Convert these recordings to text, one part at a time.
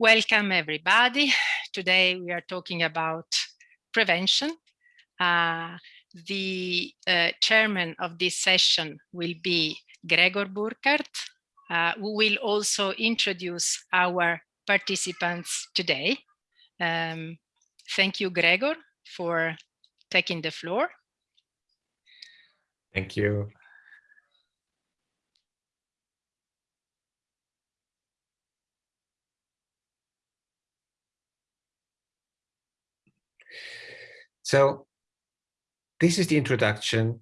Welcome everybody. Today we are talking about prevention. Uh, the uh, chairman of this session will be Gregor Burkhardt, uh, who will also introduce our participants today. Um, thank you, Gregor, for taking the floor. Thank you. So this is the introduction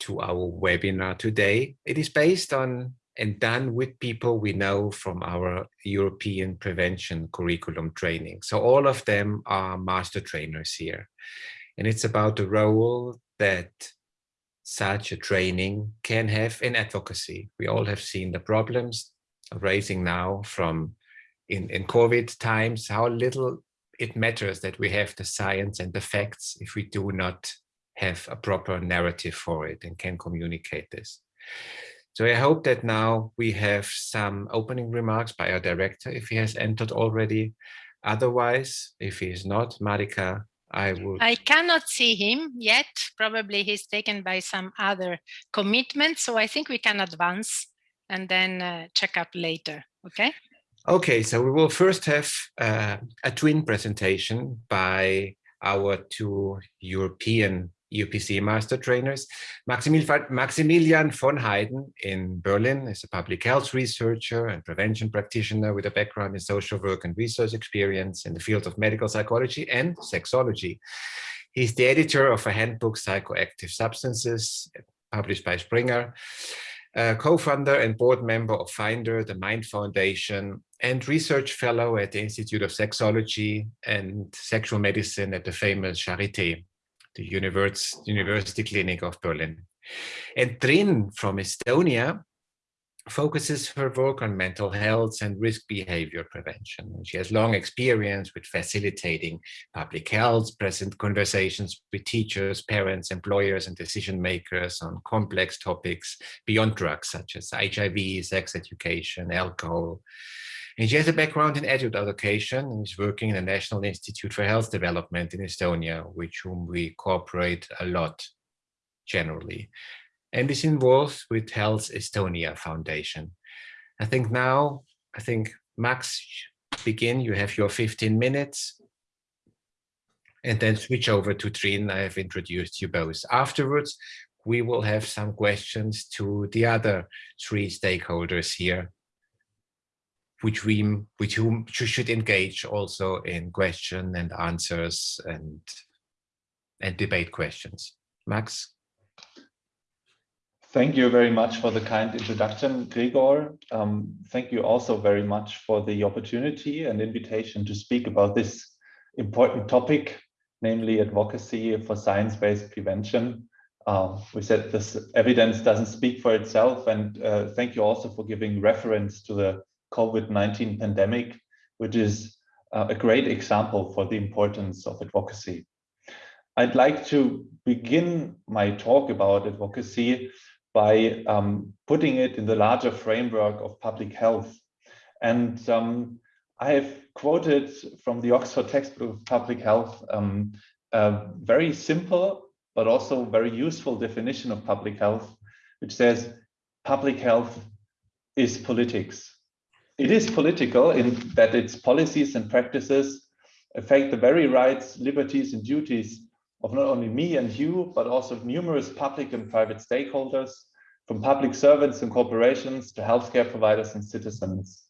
to our webinar today. It is based on and done with people we know from our European prevention curriculum training. So all of them are master trainers here. And it's about the role that such a training can have in advocacy. We all have seen the problems raising now from in, in COVID times, how little it matters that we have the science and the facts if we do not have a proper narrative for it and can communicate this. So I hope that now we have some opening remarks by our director, if he has entered already. Otherwise, if he is not, Marika, I will. I cannot see him yet. Probably he's taken by some other commitment. So I think we can advance and then uh, check up later. Okay. Okay, so we will first have uh, a twin presentation by our two European UPC master trainers. Maximilian von Heyden in Berlin is a public health researcher and prevention practitioner with a background in social work and research experience in the field of medical psychology and sexology. He's the editor of a handbook, Psychoactive Substances, published by Springer, co-founder and board member of Finder, the Mind Foundation, and research fellow at the Institute of Sexology and Sexual Medicine at the famous Charité the University Clinic of Berlin. And Triin from Estonia focuses her work on mental health and risk behavior prevention. She has long experience with facilitating public health, present conversations with teachers, parents, employers, and decision makers on complex topics beyond drugs, such as HIV, sex education, alcohol, and she has a background in adult education and is working in the National Institute for Health Development in Estonia, with whom we cooperate a lot generally. And is involved with Health Estonia Foundation. I think now, I think Max, begin, you have your 15 minutes and then switch over to Triin. I have introduced you both. Afterwards, we will have some questions to the other three stakeholders here which we which whom should engage also in question and answers and and debate questions. Max. Thank you very much for the kind introduction, Gregor. Um, thank you also very much for the opportunity and invitation to speak about this important topic, namely advocacy for science-based prevention. Uh, we said this evidence doesn't speak for itself, and uh, thank you also for giving reference to the COVID-19 pandemic, which is uh, a great example for the importance of advocacy. I'd like to begin my talk about advocacy by um, putting it in the larger framework of public health. And um, I have quoted from the Oxford textbook of public health um, a very simple, but also very useful definition of public health, which says public health is politics it is political in that its policies and practices affect the very rights, liberties, and duties of not only me and you, but also numerous public and private stakeholders, from public servants and corporations to healthcare providers and citizens.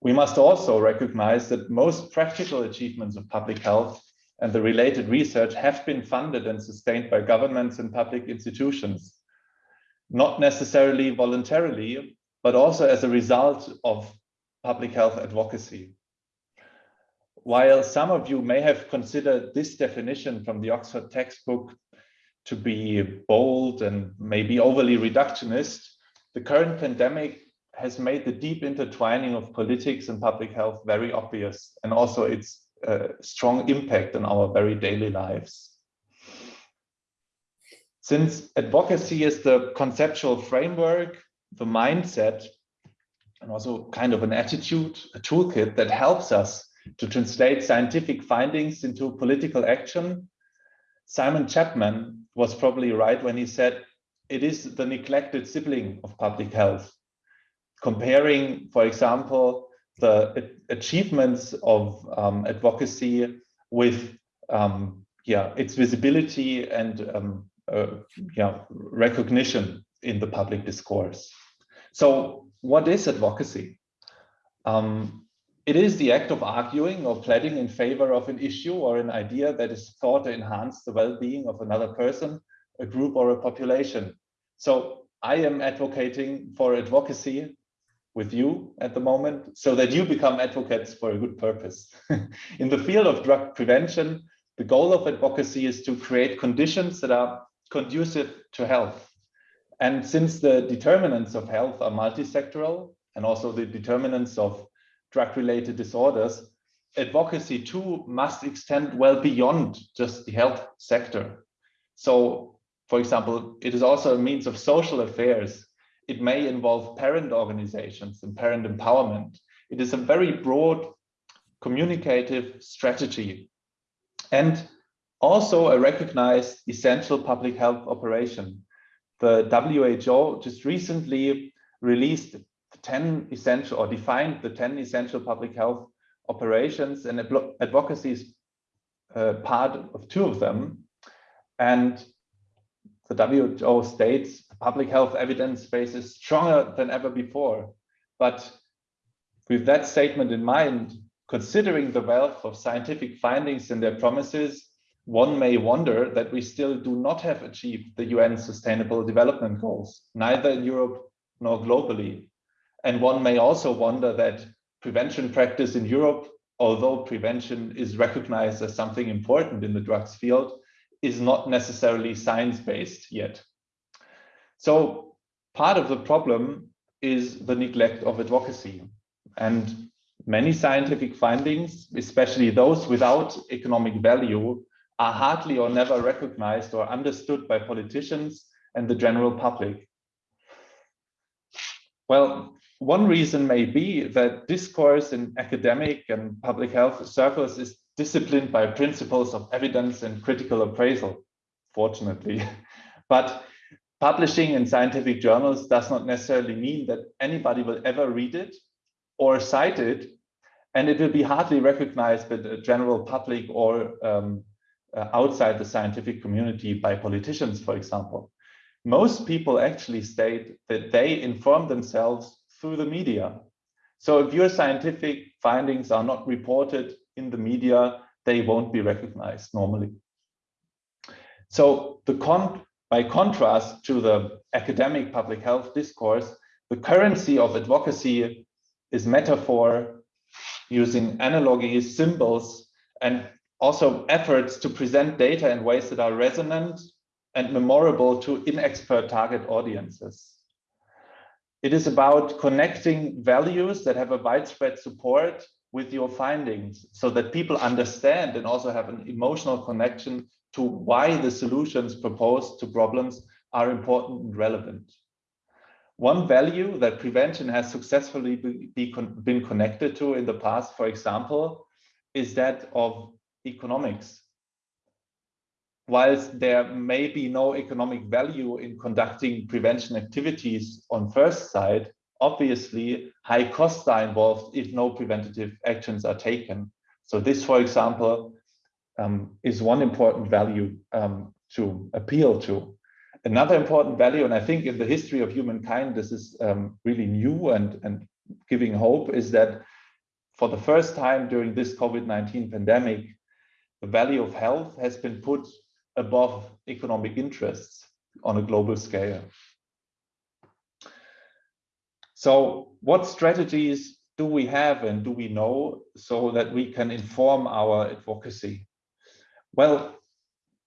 We must also recognize that most practical achievements of public health and the related research have been funded and sustained by governments and public institutions, not necessarily voluntarily, but also as a result of public health advocacy. While some of you may have considered this definition from the Oxford textbook to be bold and maybe overly reductionist, the current pandemic has made the deep intertwining of politics and public health very obvious and also its uh, strong impact on our very daily lives. Since advocacy is the conceptual framework the mindset and also kind of an attitude, a toolkit that helps us to translate scientific findings into political action. Simon Chapman was probably right when he said, it is the neglected sibling of public health. Comparing, for example, the achievements of um, advocacy with um, yeah, its visibility and um, uh, yeah, recognition in the public discourse. So what is advocacy? Um, it is the act of arguing or pleading in favor of an issue or an idea that is thought to enhance the well-being of another person, a group or a population. So I am advocating for advocacy with you at the moment so that you become advocates for a good purpose. in the field of drug prevention, the goal of advocacy is to create conditions that are conducive to health. And since the determinants of health are multisectoral and also the determinants of drug-related disorders, advocacy too must extend well beyond just the health sector. So, for example, it is also a means of social affairs. It may involve parent organizations and parent empowerment. It is a very broad communicative strategy and also a recognized essential public health operation. The WHO just recently released 10 essential or defined the 10 essential public health operations and advocacy is uh, part of two of them. And the WHO states public health evidence base is stronger than ever before. But with that statement in mind, considering the wealth of scientific findings and their promises, one may wonder that we still do not have achieved the UN Sustainable Development Goals, neither in Europe nor globally. And one may also wonder that prevention practice in Europe, although prevention is recognized as something important in the drugs field, is not necessarily science-based yet. So part of the problem is the neglect of advocacy. And many scientific findings, especially those without economic value, are hardly or never recognized or understood by politicians and the general public. Well, one reason may be that discourse in academic and public health circles is disciplined by principles of evidence and critical appraisal, fortunately. but publishing in scientific journals does not necessarily mean that anybody will ever read it or cite it, and it will be hardly recognized by the general public or um, uh, outside the scientific community by politicians, for example. Most people actually state that they inform themselves through the media. So if your scientific findings are not reported in the media, they won't be recognized normally. So the con by contrast to the academic public health discourse, the currency of advocacy is metaphor using analogies, symbols, and also efforts to present data in ways that are resonant and memorable to inexpert target audiences. It is about connecting values that have a widespread support with your findings so that people understand and also have an emotional connection to why the solutions proposed to problems are important and relevant. One value that prevention has successfully be, be been connected to in the past, for example, is that of economics whilst there may be no economic value in conducting prevention activities on first sight, obviously high costs are involved if no preventative actions are taken. So this, for example, um, is one important value um, to appeal to. Another important value, and I think in the history of humankind, this is um, really new and, and giving hope, is that for the first time during this COVID-19 pandemic, the value of health has been put above economic interests on a global scale. So what strategies do we have and do we know so that we can inform our advocacy? Well,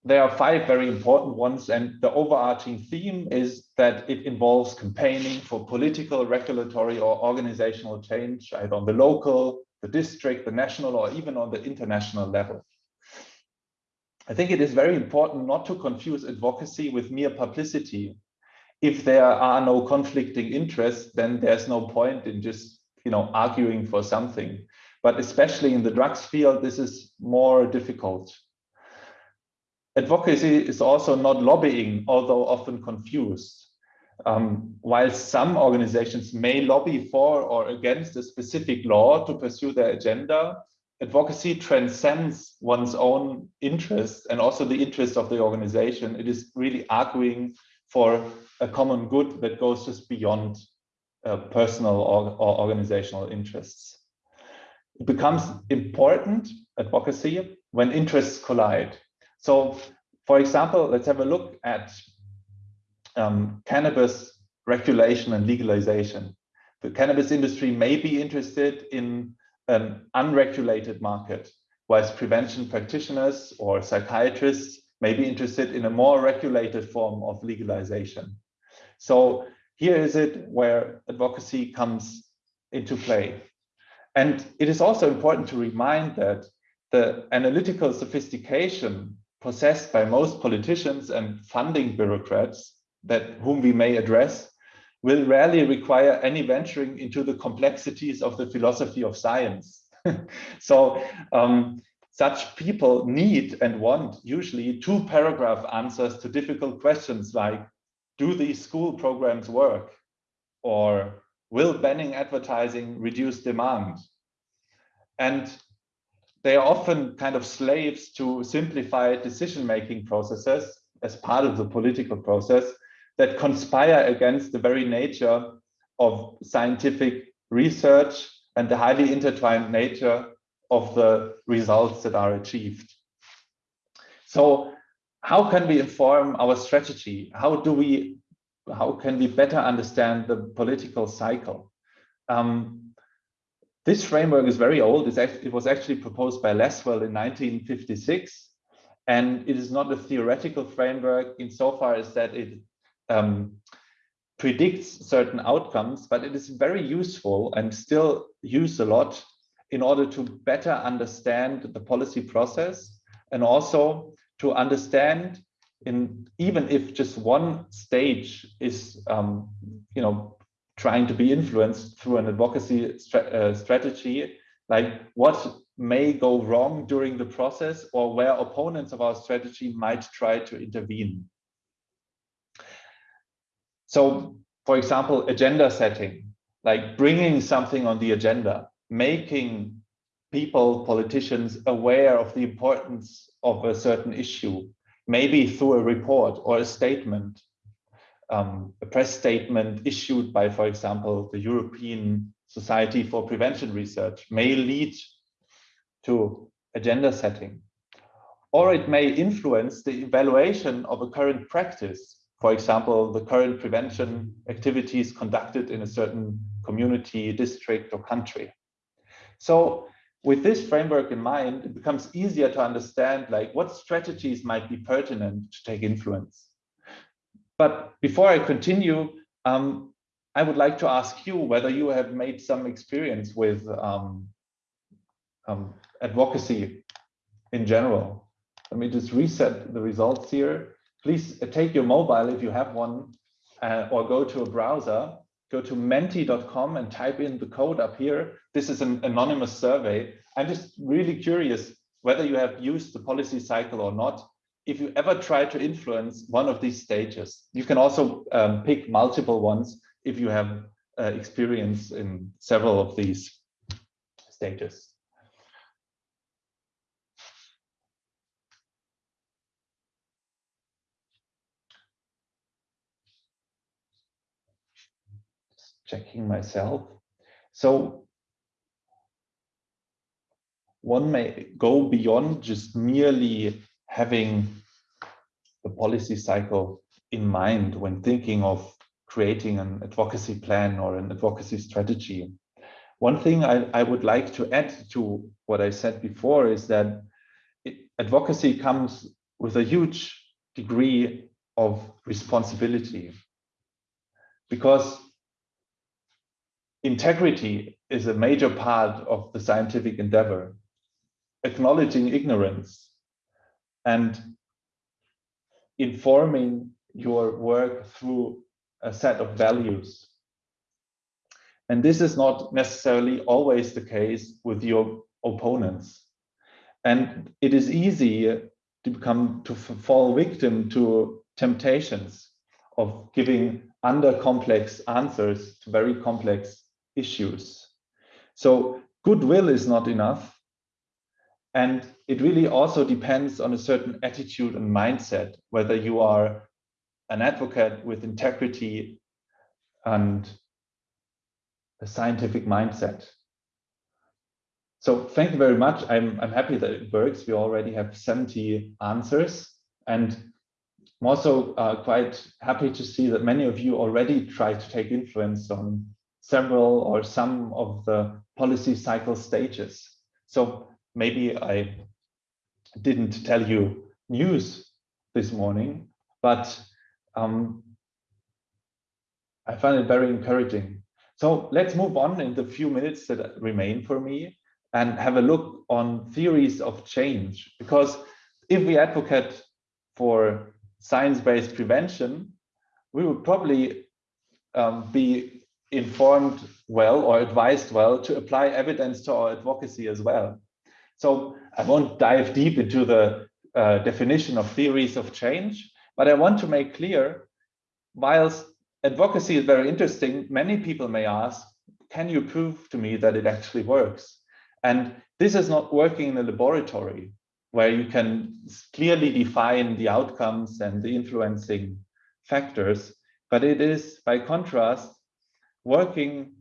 there are five very important ones and the overarching theme is that it involves campaigning for political, regulatory or organizational change either on the local, the district, the national or even on the international level. I think it is very important not to confuse advocacy with mere publicity. if there are no conflicting interests, then there's no point in just you know arguing for something. But especially in the drugs field, this is more difficult. Advocacy is also not lobbying, although often confused. Um, while some organizations may lobby for or against a specific law to pursue their agenda, advocacy transcends one's own interests and also the interests of the organization. It is really arguing for a common good that goes just beyond uh, personal or, or organizational interests. It becomes important, advocacy, when interests collide. So, for example, let's have a look at um, cannabis regulation and legalization. The cannabis industry may be interested in an unregulated market, whilst prevention practitioners or psychiatrists may be interested in a more regulated form of legalization. So here is it where advocacy comes into play. And it is also important to remind that the analytical sophistication possessed by most politicians and funding bureaucrats that whom we may address will rarely require any venturing into the complexities of the philosophy of science. so um, such people need and want usually two paragraph answers to difficult questions like, do these school programs work? Or will banning advertising reduce demand? And they are often kind of slaves to simplified decision-making processes as part of the political process that conspire against the very nature of scientific research and the highly intertwined nature of the results that are achieved. So how can we inform our strategy? How do we, how can we better understand the political cycle? Um, this framework is very old. it was actually proposed by Lasswell in 1956. And it is not a theoretical framework insofar as that it um, predicts certain outcomes, but it is very useful and still used a lot in order to better understand the policy process and also to understand in even if just one stage is um, you know trying to be influenced through an advocacy uh, strategy like what may go wrong during the process or where opponents of our strategy might try to intervene so, for example, agenda setting, like bringing something on the agenda, making people, politicians aware of the importance of a certain issue, maybe through a report or a statement, um, a press statement issued by, for example, the European Society for Prevention Research may lead to agenda setting. Or it may influence the evaluation of a current practice for example, the current prevention activities conducted in a certain community, district, or country. So with this framework in mind, it becomes easier to understand like what strategies might be pertinent to take influence. But before I continue, um, I would like to ask you whether you have made some experience with um, um, advocacy in general. Let me just reset the results here please take your mobile if you have one uh, or go to a browser, go to menti.com and type in the code up here. This is an anonymous survey. I'm just really curious whether you have used the policy cycle or not. If you ever try to influence one of these stages, you can also um, pick multiple ones if you have uh, experience in several of these stages. Checking myself. So one may go beyond just merely having the policy cycle in mind when thinking of creating an advocacy plan or an advocacy strategy. One thing I, I would like to add to what I said before is that it, advocacy comes with a huge degree of responsibility because integrity is a major part of the scientific endeavor. Acknowledging ignorance and informing your work through a set of values. And this is not necessarily always the case with your opponents. And it is easy to become, to fall victim to temptations of giving under complex answers to very complex issues. So goodwill is not enough. And it really also depends on a certain attitude and mindset, whether you are an advocate with integrity and a scientific mindset. So thank you very much. I'm, I'm happy that it works. We already have 70 answers and I'm also uh, quite happy to see that many of you already try to take influence on several or some of the policy cycle stages. So maybe I didn't tell you news this morning, but um, I find it very encouraging. So let's move on in the few minutes that remain for me and have a look on theories of change. Because if we advocate for science-based prevention, we would probably um, be informed well or advised well to apply evidence to our advocacy as well. So I won't dive deep into the uh, definition of theories of change, but I want to make clear, whilst advocacy is very interesting, many people may ask, can you prove to me that it actually works? And this is not working in a laboratory where you can clearly define the outcomes and the influencing factors, but it is by contrast working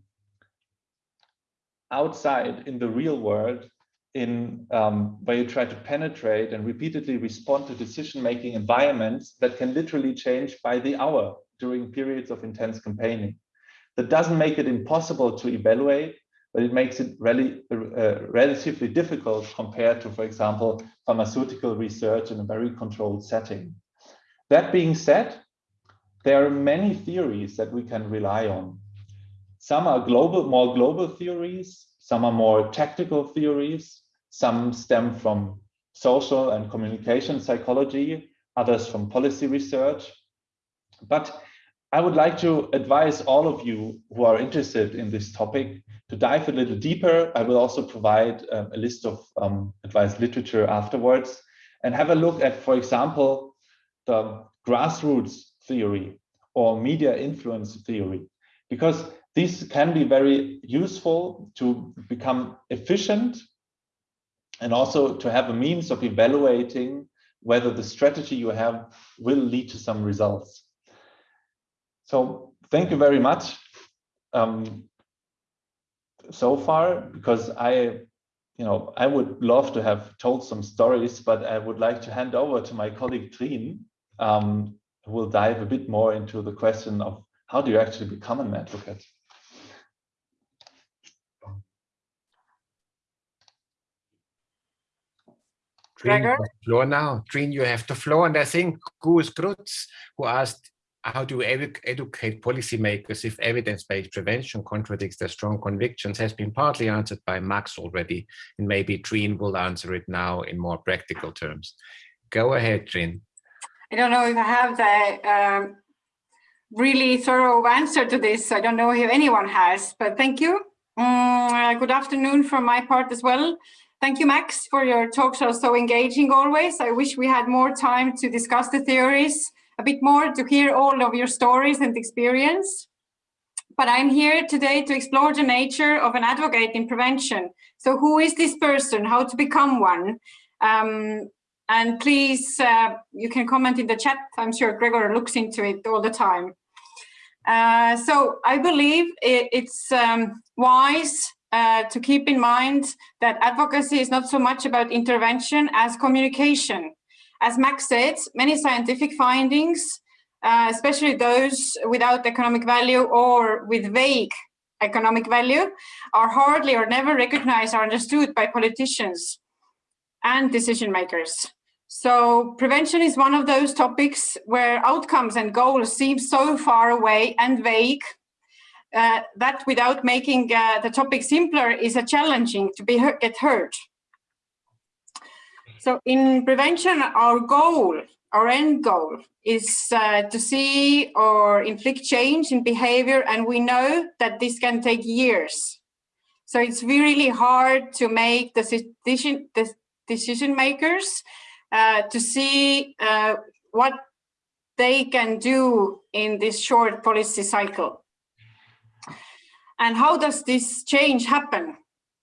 outside in the real world in um, where you try to penetrate and repeatedly respond to decision-making environments that can literally change by the hour during periods of intense campaigning. That doesn't make it impossible to evaluate, but it makes it really, uh, relatively difficult compared to, for example, pharmaceutical research in a very controlled setting. That being said, there are many theories that we can rely on. Some are global, more global theories, some are more tactical theories, some stem from social and communication psychology, others from policy research. But I would like to advise all of you who are interested in this topic to dive a little deeper. I will also provide um, a list of um, advised literature afterwards and have a look at, for example, the grassroots theory or media influence theory, because these can be very useful to become efficient and also to have a means of evaluating whether the strategy you have will lead to some results. So thank you very much um, so far, because I, you know, I would love to have told some stories, but I would like to hand over to my colleague Triin, um, who will dive a bit more into the question of how do you actually become an advocate? Gregor? floor now. Triin, you have the floor. And I think Gus Grutz, who asked, how do we edu educate policymakers if evidence-based prevention contradicts their strong convictions has been partly answered by Max already. And maybe Triin will answer it now in more practical terms. Go ahead, Triin. I don't know if I have the um, really thorough answer to this. I don't know if anyone has, but thank you. Um, good afternoon from my part as well. Thank you, Max, for your talks are so engaging always. I wish we had more time to discuss the theories a bit more, to hear all of your stories and experience. But I'm here today to explore the nature of an advocate in prevention. So who is this person, how to become one? Um, and please, uh, you can comment in the chat. I'm sure Gregor looks into it all the time. Uh, so I believe it, it's um, wise uh, to keep in mind that advocacy is not so much about intervention as communication. As Max said, many scientific findings, uh, especially those without economic value or with vague economic value, are hardly or never recognized or understood by politicians and decision makers. So prevention is one of those topics where outcomes and goals seem so far away and vague uh, that without making uh, the topic simpler is a challenging to be get heard. So in prevention, our goal, our end goal is uh, to see or inflict change in behavior, and we know that this can take years. So it's really hard to make the decision, the decision makers uh, to see uh, what they can do in this short policy cycle. And how does this change happen?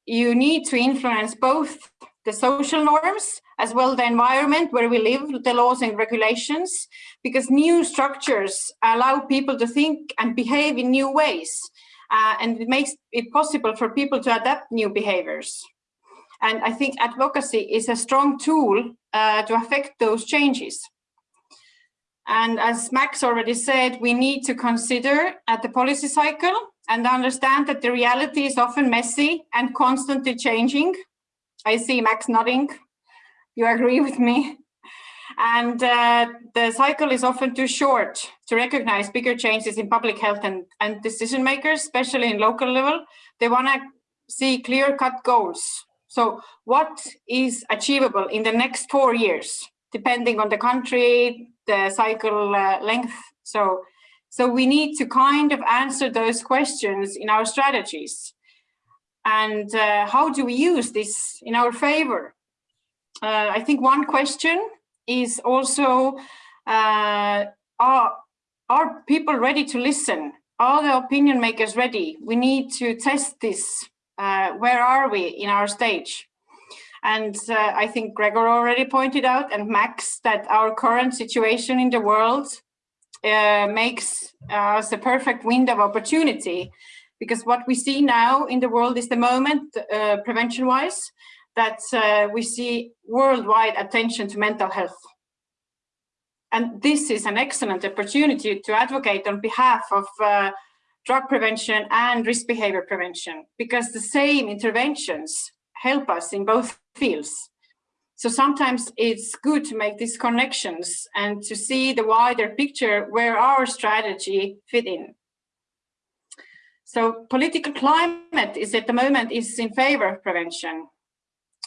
You need to influence both the social norms as well the environment where we live, the laws and regulations, because new structures allow people to think and behave in new ways. Uh, and it makes it possible for people to adapt new behaviors. And I think advocacy is a strong tool uh, to affect those changes. And as Max already said, we need to consider at the policy cycle and understand that the reality is often messy and constantly changing. I see Max nodding. You agree with me? And uh, the cycle is often too short to recognize bigger changes in public health and, and decision makers, especially in local level. They want to see clear cut goals. So what is achievable in the next four years, depending on the country, the cycle uh, length. So, so we need to kind of answer those questions in our strategies. And uh, how do we use this in our favor? Uh, I think one question is also, uh, are, are people ready to listen? Are the opinion makers ready? We need to test this. Uh, where are we in our stage? And uh, I think Gregor already pointed out and Max that our current situation in the world uh, makes us a perfect window of opportunity because what we see now in the world is the moment uh, prevention wise that uh, we see worldwide attention to mental health. And this is an excellent opportunity to advocate on behalf of uh, drug prevention and risk behavior prevention, because the same interventions help us in both fields. So sometimes it's good to make these connections and to see the wider picture where our strategy fit in. So political climate is at the moment is in favor of prevention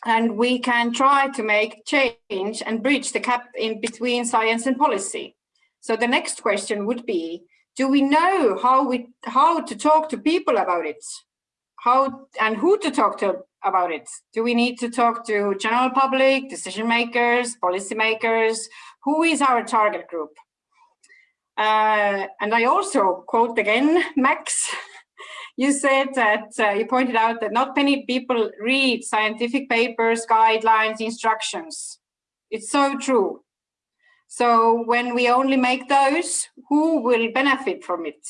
and we can try to make change and bridge the gap in between science and policy. So the next question would be, do we know how we how to talk to people about it? How and who to talk to about it? Do we need to talk to general public, decision makers, policy makers? Who is our target group? Uh, and I also quote again, Max, you said that uh, you pointed out that not many people read scientific papers, guidelines, instructions. It's so true. So when we only make those, who will benefit from it?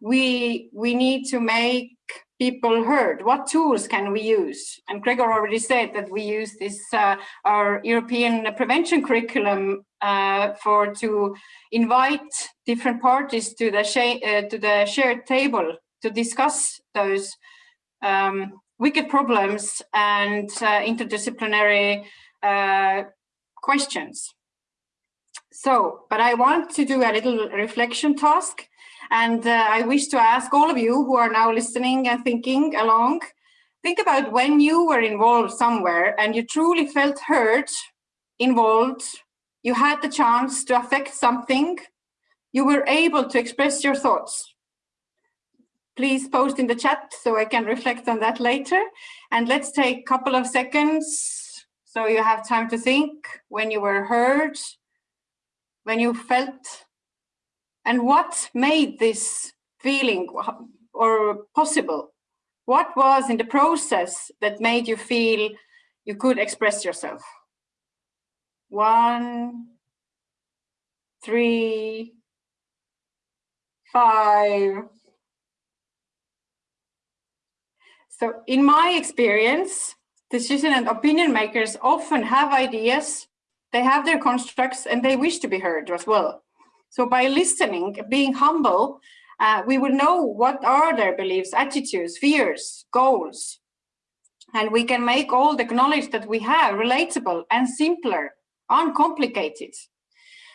We, we need to make people heard. What tools can we use? And Gregor already said that we use this, uh, our European prevention curriculum uh, for to invite different parties to the, uh, to the shared table to discuss those um, wicked problems and uh, interdisciplinary uh, questions. So, but I want to do a little reflection task and uh, I wish to ask all of you who are now listening and thinking along, think about when you were involved somewhere and you truly felt hurt, involved, you had the chance to affect something, you were able to express your thoughts please post in the chat so I can reflect on that later. And let's take a couple of seconds so you have time to think when you were heard, when you felt, and what made this feeling or possible? What was in the process that made you feel you could express yourself? One, three, five, So in my experience, decision and opinion makers often have ideas, they have their constructs and they wish to be heard as well. So by listening, being humble, uh, we will know what are their beliefs, attitudes, fears, goals. And we can make all the knowledge that we have relatable and simpler, uncomplicated.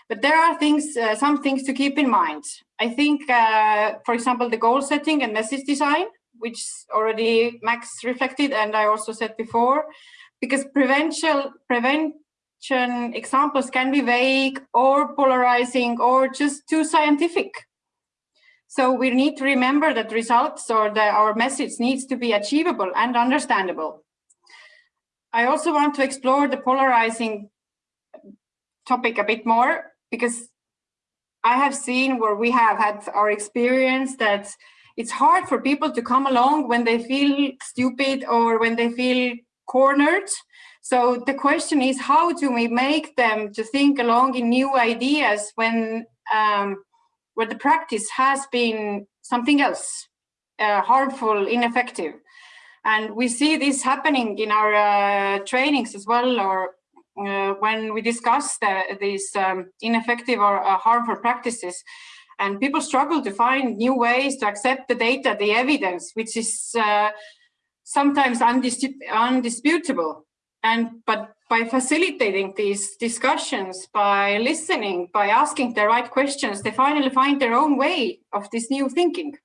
But there are things, uh, some things to keep in mind. I think, uh, for example, the goal setting and message design which already Max reflected and I also said before, because prevention, examples can be vague or polarizing or just too scientific. So we need to remember that results or the, our message needs to be achievable and understandable. I also want to explore the polarizing topic a bit more because I have seen where we have had our experience that it's hard for people to come along when they feel stupid or when they feel cornered. So the question is, how do we make them to think along in new ideas when um, where the practice has been something else, uh, harmful, ineffective? And we see this happening in our uh, trainings as well, or uh, when we discuss the, these um, ineffective or uh, harmful practices, and people struggle to find new ways to accept the data, the evidence, which is uh, sometimes undisputable. And but by facilitating these discussions, by listening, by asking the right questions, they finally find their own way of this new thinking.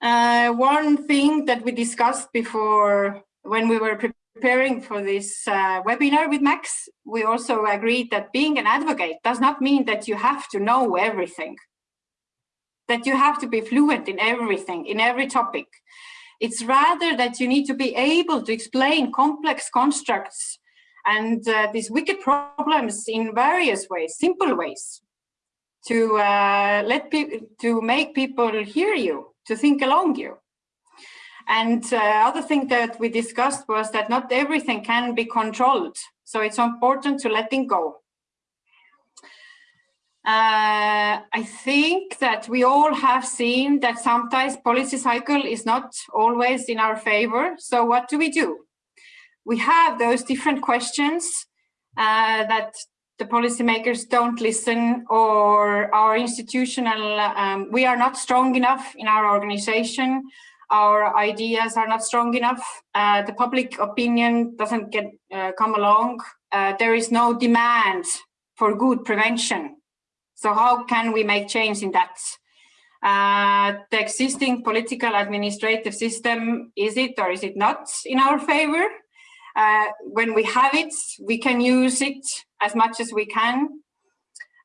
Uh, one thing that we discussed before when we were preparing for this uh, webinar with Max, we also agreed that being an advocate does not mean that you have to know everything, that you have to be fluent in everything, in every topic. It's rather that you need to be able to explain complex constructs and uh, these wicked problems in various ways, simple ways, to uh, let to make people hear you, to think along you. And uh, other thing that we discussed was that not everything can be controlled. So it's important to letting go. Uh, I think that we all have seen that sometimes policy cycle is not always in our favor. So what do we do? We have those different questions uh, that the policymakers don't listen or our institutional, um, we are not strong enough in our organization our ideas are not strong enough. Uh, the public opinion doesn't get uh, come along. Uh, there is no demand for good prevention. So how can we make change in that? Uh, the existing political administrative system, is it or is it not in our favor? Uh, when we have it, we can use it as much as we can.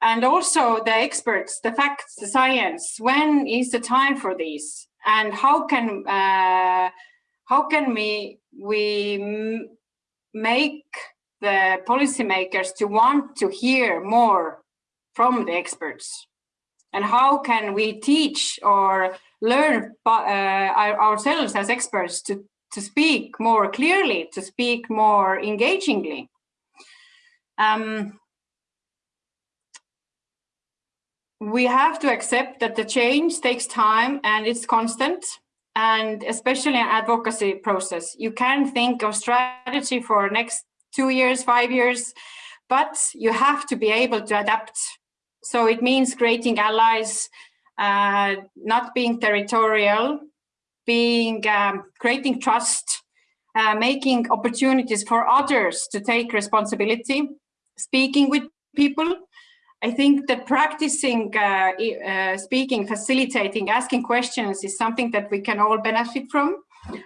And also the experts, the facts, the science, when is the time for these? and how can uh, how can we we make the policymakers to want to hear more from the experts and how can we teach or learn uh, ourselves as experts to to speak more clearly to speak more engagingly um, we have to accept that the change takes time and it's constant and especially an advocacy process. You can think of strategy for next two years, five years, but you have to be able to adapt. So it means creating allies, uh, not being territorial, being um, creating trust, uh, making opportunities for others to take responsibility, speaking with people, I think that practicing uh, uh, speaking, facilitating, asking questions is something that we can all benefit from.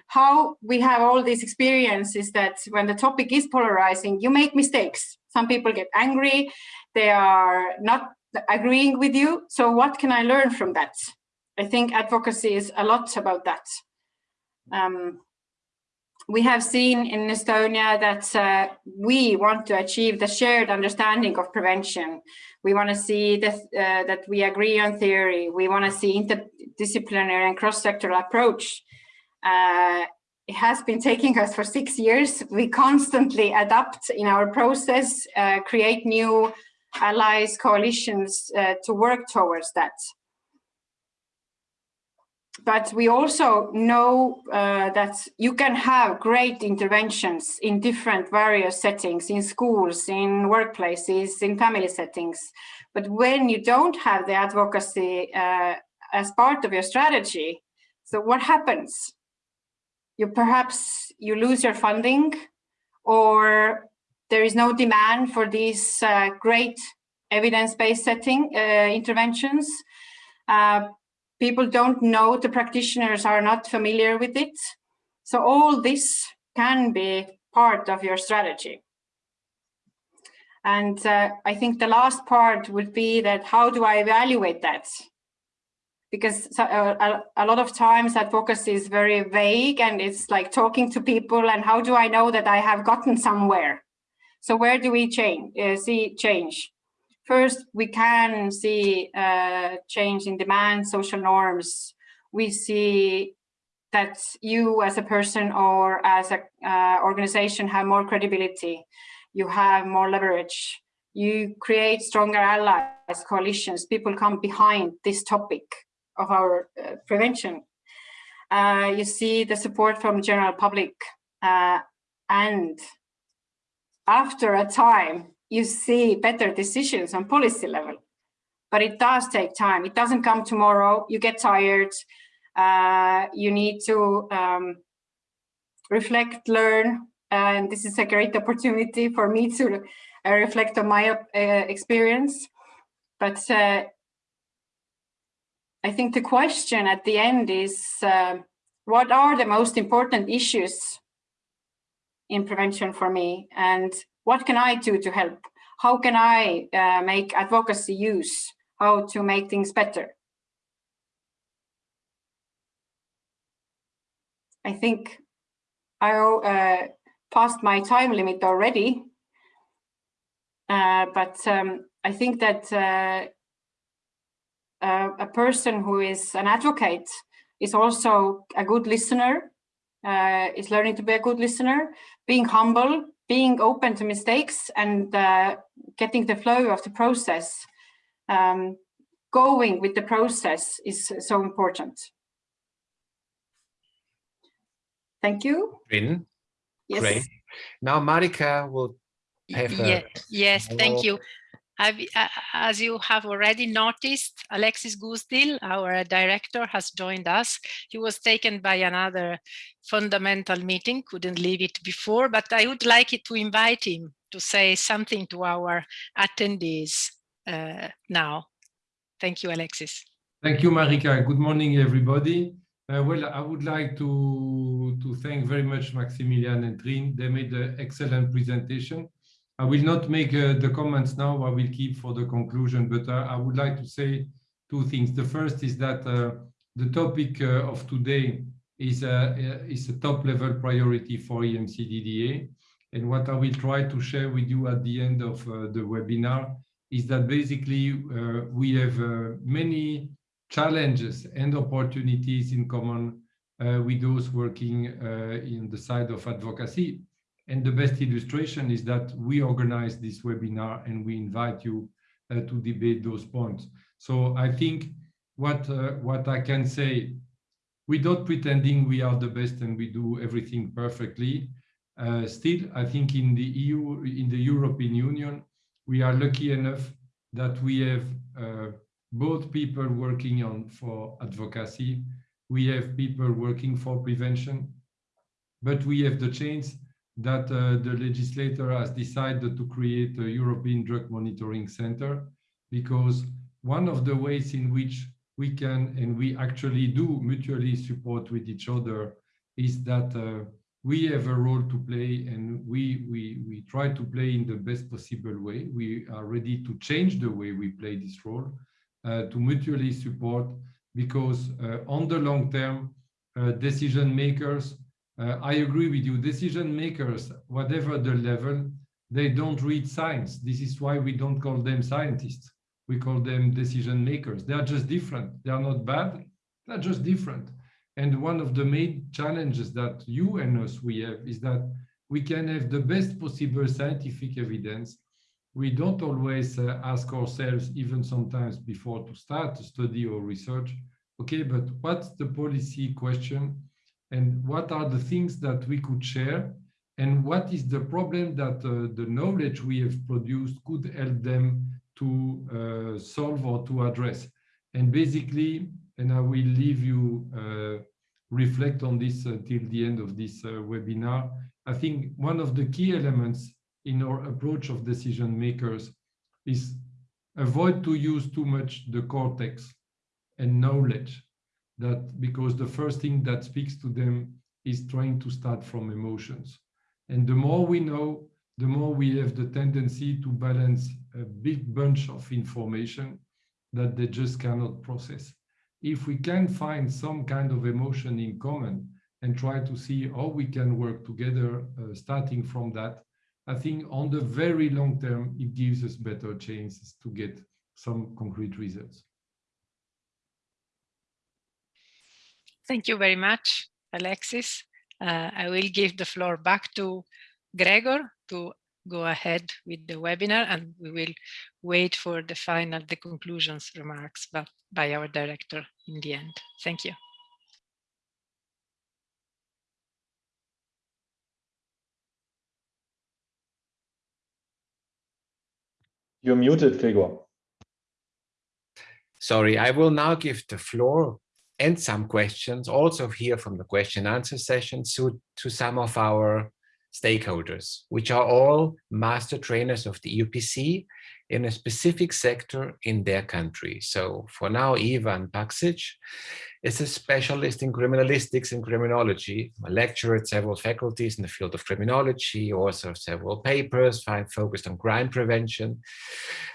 How we have all these experiences that when the topic is polarizing, you make mistakes. Some people get angry, they are not agreeing with you. So what can I learn from that? I think advocacy is a lot about that. Um, we have seen in Estonia that uh, we want to achieve the shared understanding of prevention. We want to see that, uh, that we agree on theory. We want to see interdisciplinary and cross-sectoral approach. Uh, it has been taking us for six years. We constantly adapt in our process, uh, create new allies, coalitions uh, to work towards that but we also know uh, that you can have great interventions in different various settings, in schools, in workplaces, in family settings. But when you don't have the advocacy uh, as part of your strategy, so what happens? You perhaps you lose your funding or there is no demand for these uh, great evidence-based setting uh, interventions. Uh, people don't know, the practitioners are not familiar with it. So all this can be part of your strategy. And uh, I think the last part would be that how do I evaluate that? Because uh, a, lot of times advocacy is very vague and it's like talking to people and how do I know that I have gotten somewhere? So where do we change, uh, see change? First, we can see uh, change in demand, social norms. We see that you as a person or as an uh, organization have more credibility you have more leverage, you create stronger allies, coalitions, people come behind this topic of our uh, prevention. Uh, you see the support from general public uh, and after a time, you see better decisions on policy level. But it does take time. It doesn't come tomorrow. You get tired. Uh, you need to um, reflect, learn, and this is a great opportunity for me to uh, reflect on my uh, experience. But uh, I think the question at the end is, uh, what are the most important issues in prevention for me? And what can I do to help? How can I uh, make advocacy use? How to make things better? I think I uh, past my time limit already. Uh, but um, I think that uh, uh, a person who is an advocate is also a good listener, uh, is learning to be a good listener, being humble, being open to mistakes and uh, getting the flow of the process. Um, going with the process is so important. Thank you. Triin. Yes. Great. Now Marika will have yeah, Yes, thank you. I've, as you have already noticed, Alexis Goosdeel, our director, has joined us. He was taken by another fundamental meeting, couldn't leave it before, but I would like to invite him to say something to our attendees uh, now. Thank you, Alexis. Thank you, Marika. Good morning, everybody. Uh, well, I would like to, to thank very much Maximilian and Triin. They made an excellent presentation. I will not make uh, the comments now, I will keep for the conclusion, but uh, I would like to say two things. The first is that uh, the topic uh, of today is a, uh, is a top level priority for EMCDDA. And what I will try to share with you at the end of the webinar is that basically we have many challenges and opportunities in common uh, with those working uh, in the side of advocacy. And the best illustration is that we organize this webinar and we invite you uh, to debate those points. So I think what, uh, what I can say, without pretending we are the best and we do everything perfectly, uh, still, I think in the EU, in the European Union, we are lucky enough that we have uh, both people working on for advocacy, we have people working for prevention, but we have the chance that uh, the legislator has decided to create a European Drug Monitoring Center because one of the ways in which we can and we actually do mutually support with each other is that uh, we have a role to play and we, we, we try to play in the best possible way. We are ready to change the way we play this role uh, to mutually support because uh, on the long term, uh, decision makers, I agree with you, decision makers, whatever the level, they don't read science. This is why we don't call them scientists. We call them decision makers. They are just different. They are not bad. They're just different. And one of the main challenges that you and us we have is that we can have the best possible scientific evidence we don't always uh, ask ourselves, even sometimes before to start a study or research, okay, but what's the policy question and what are the things that we could share and what is the problem that uh, the knowledge we have produced could help them to uh, solve or to address. And basically, and I will leave you uh, reflect on this until the end of this uh, webinar, I think one of the key elements in our approach of decision makers is avoid to use too much the cortex and knowledge that because the first thing that speaks to them is trying to start from emotions and the more we know the more we have the tendency to balance a big bunch of information that they just cannot process. If we can find some kind of emotion in common and try to see how we can work together, uh, starting from that, I think on the very long term, it gives us better chances to get some concrete results. Thank you very much, Alexis. Uh, I will give the floor back to Gregor to go ahead with the webinar and we will wait for the final, the conclusions remarks but by our director in the end. Thank you. You're muted, Gregor. Sorry, I will now give the floor and some questions also here from the question answer session to, to some of our stakeholders, which are all master trainers of the EUPC in a specific sector in their country. So for now, Ivan Paksic is a specialist in criminalistics and criminology, a lecturer at several faculties in the field of criminology, author of several papers, focused on crime prevention,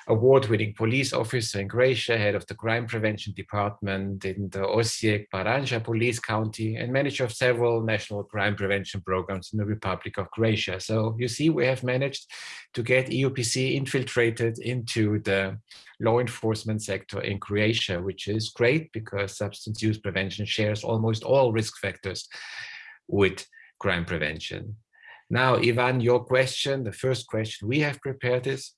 award-winning police officer in Croatia, head of the crime prevention department in the Osijek Baranja police county, and manager of several national crime prevention programs in the Republic of Croatia. So you see, we have managed to get EUPC infiltrated into the law enforcement sector in Croatia, which is great because substance use prevention shares almost all risk factors with crime prevention. Now, Ivan, your question, the first question we have prepared is,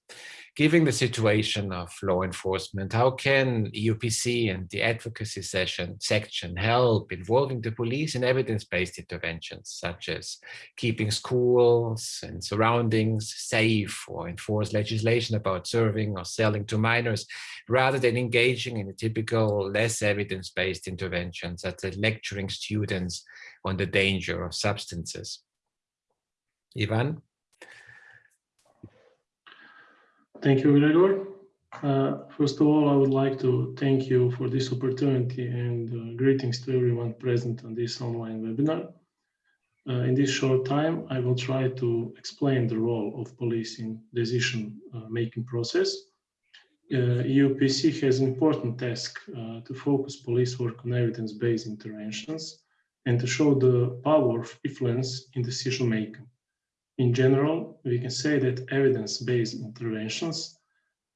given the situation of law enforcement, how can EUPC and the advocacy session section help involving the police in evidence-based interventions, such as keeping schools and surroundings safe or enforce legislation about serving or selling to minors, rather than engaging in a typical less evidence-based interventions, such as lecturing students on the danger of substances? Ivan? Thank you, Gregor. Uh, first of all, I would like to thank you for this opportunity and uh, greetings to everyone present on this online webinar. Uh, in this short time, I will try to explain the role of police in decision-making uh, process. Uh, EUPC has an important task uh, to focus police work on evidence-based interventions and to show the power of influence in decision-making. In general, we can say that evidence-based interventions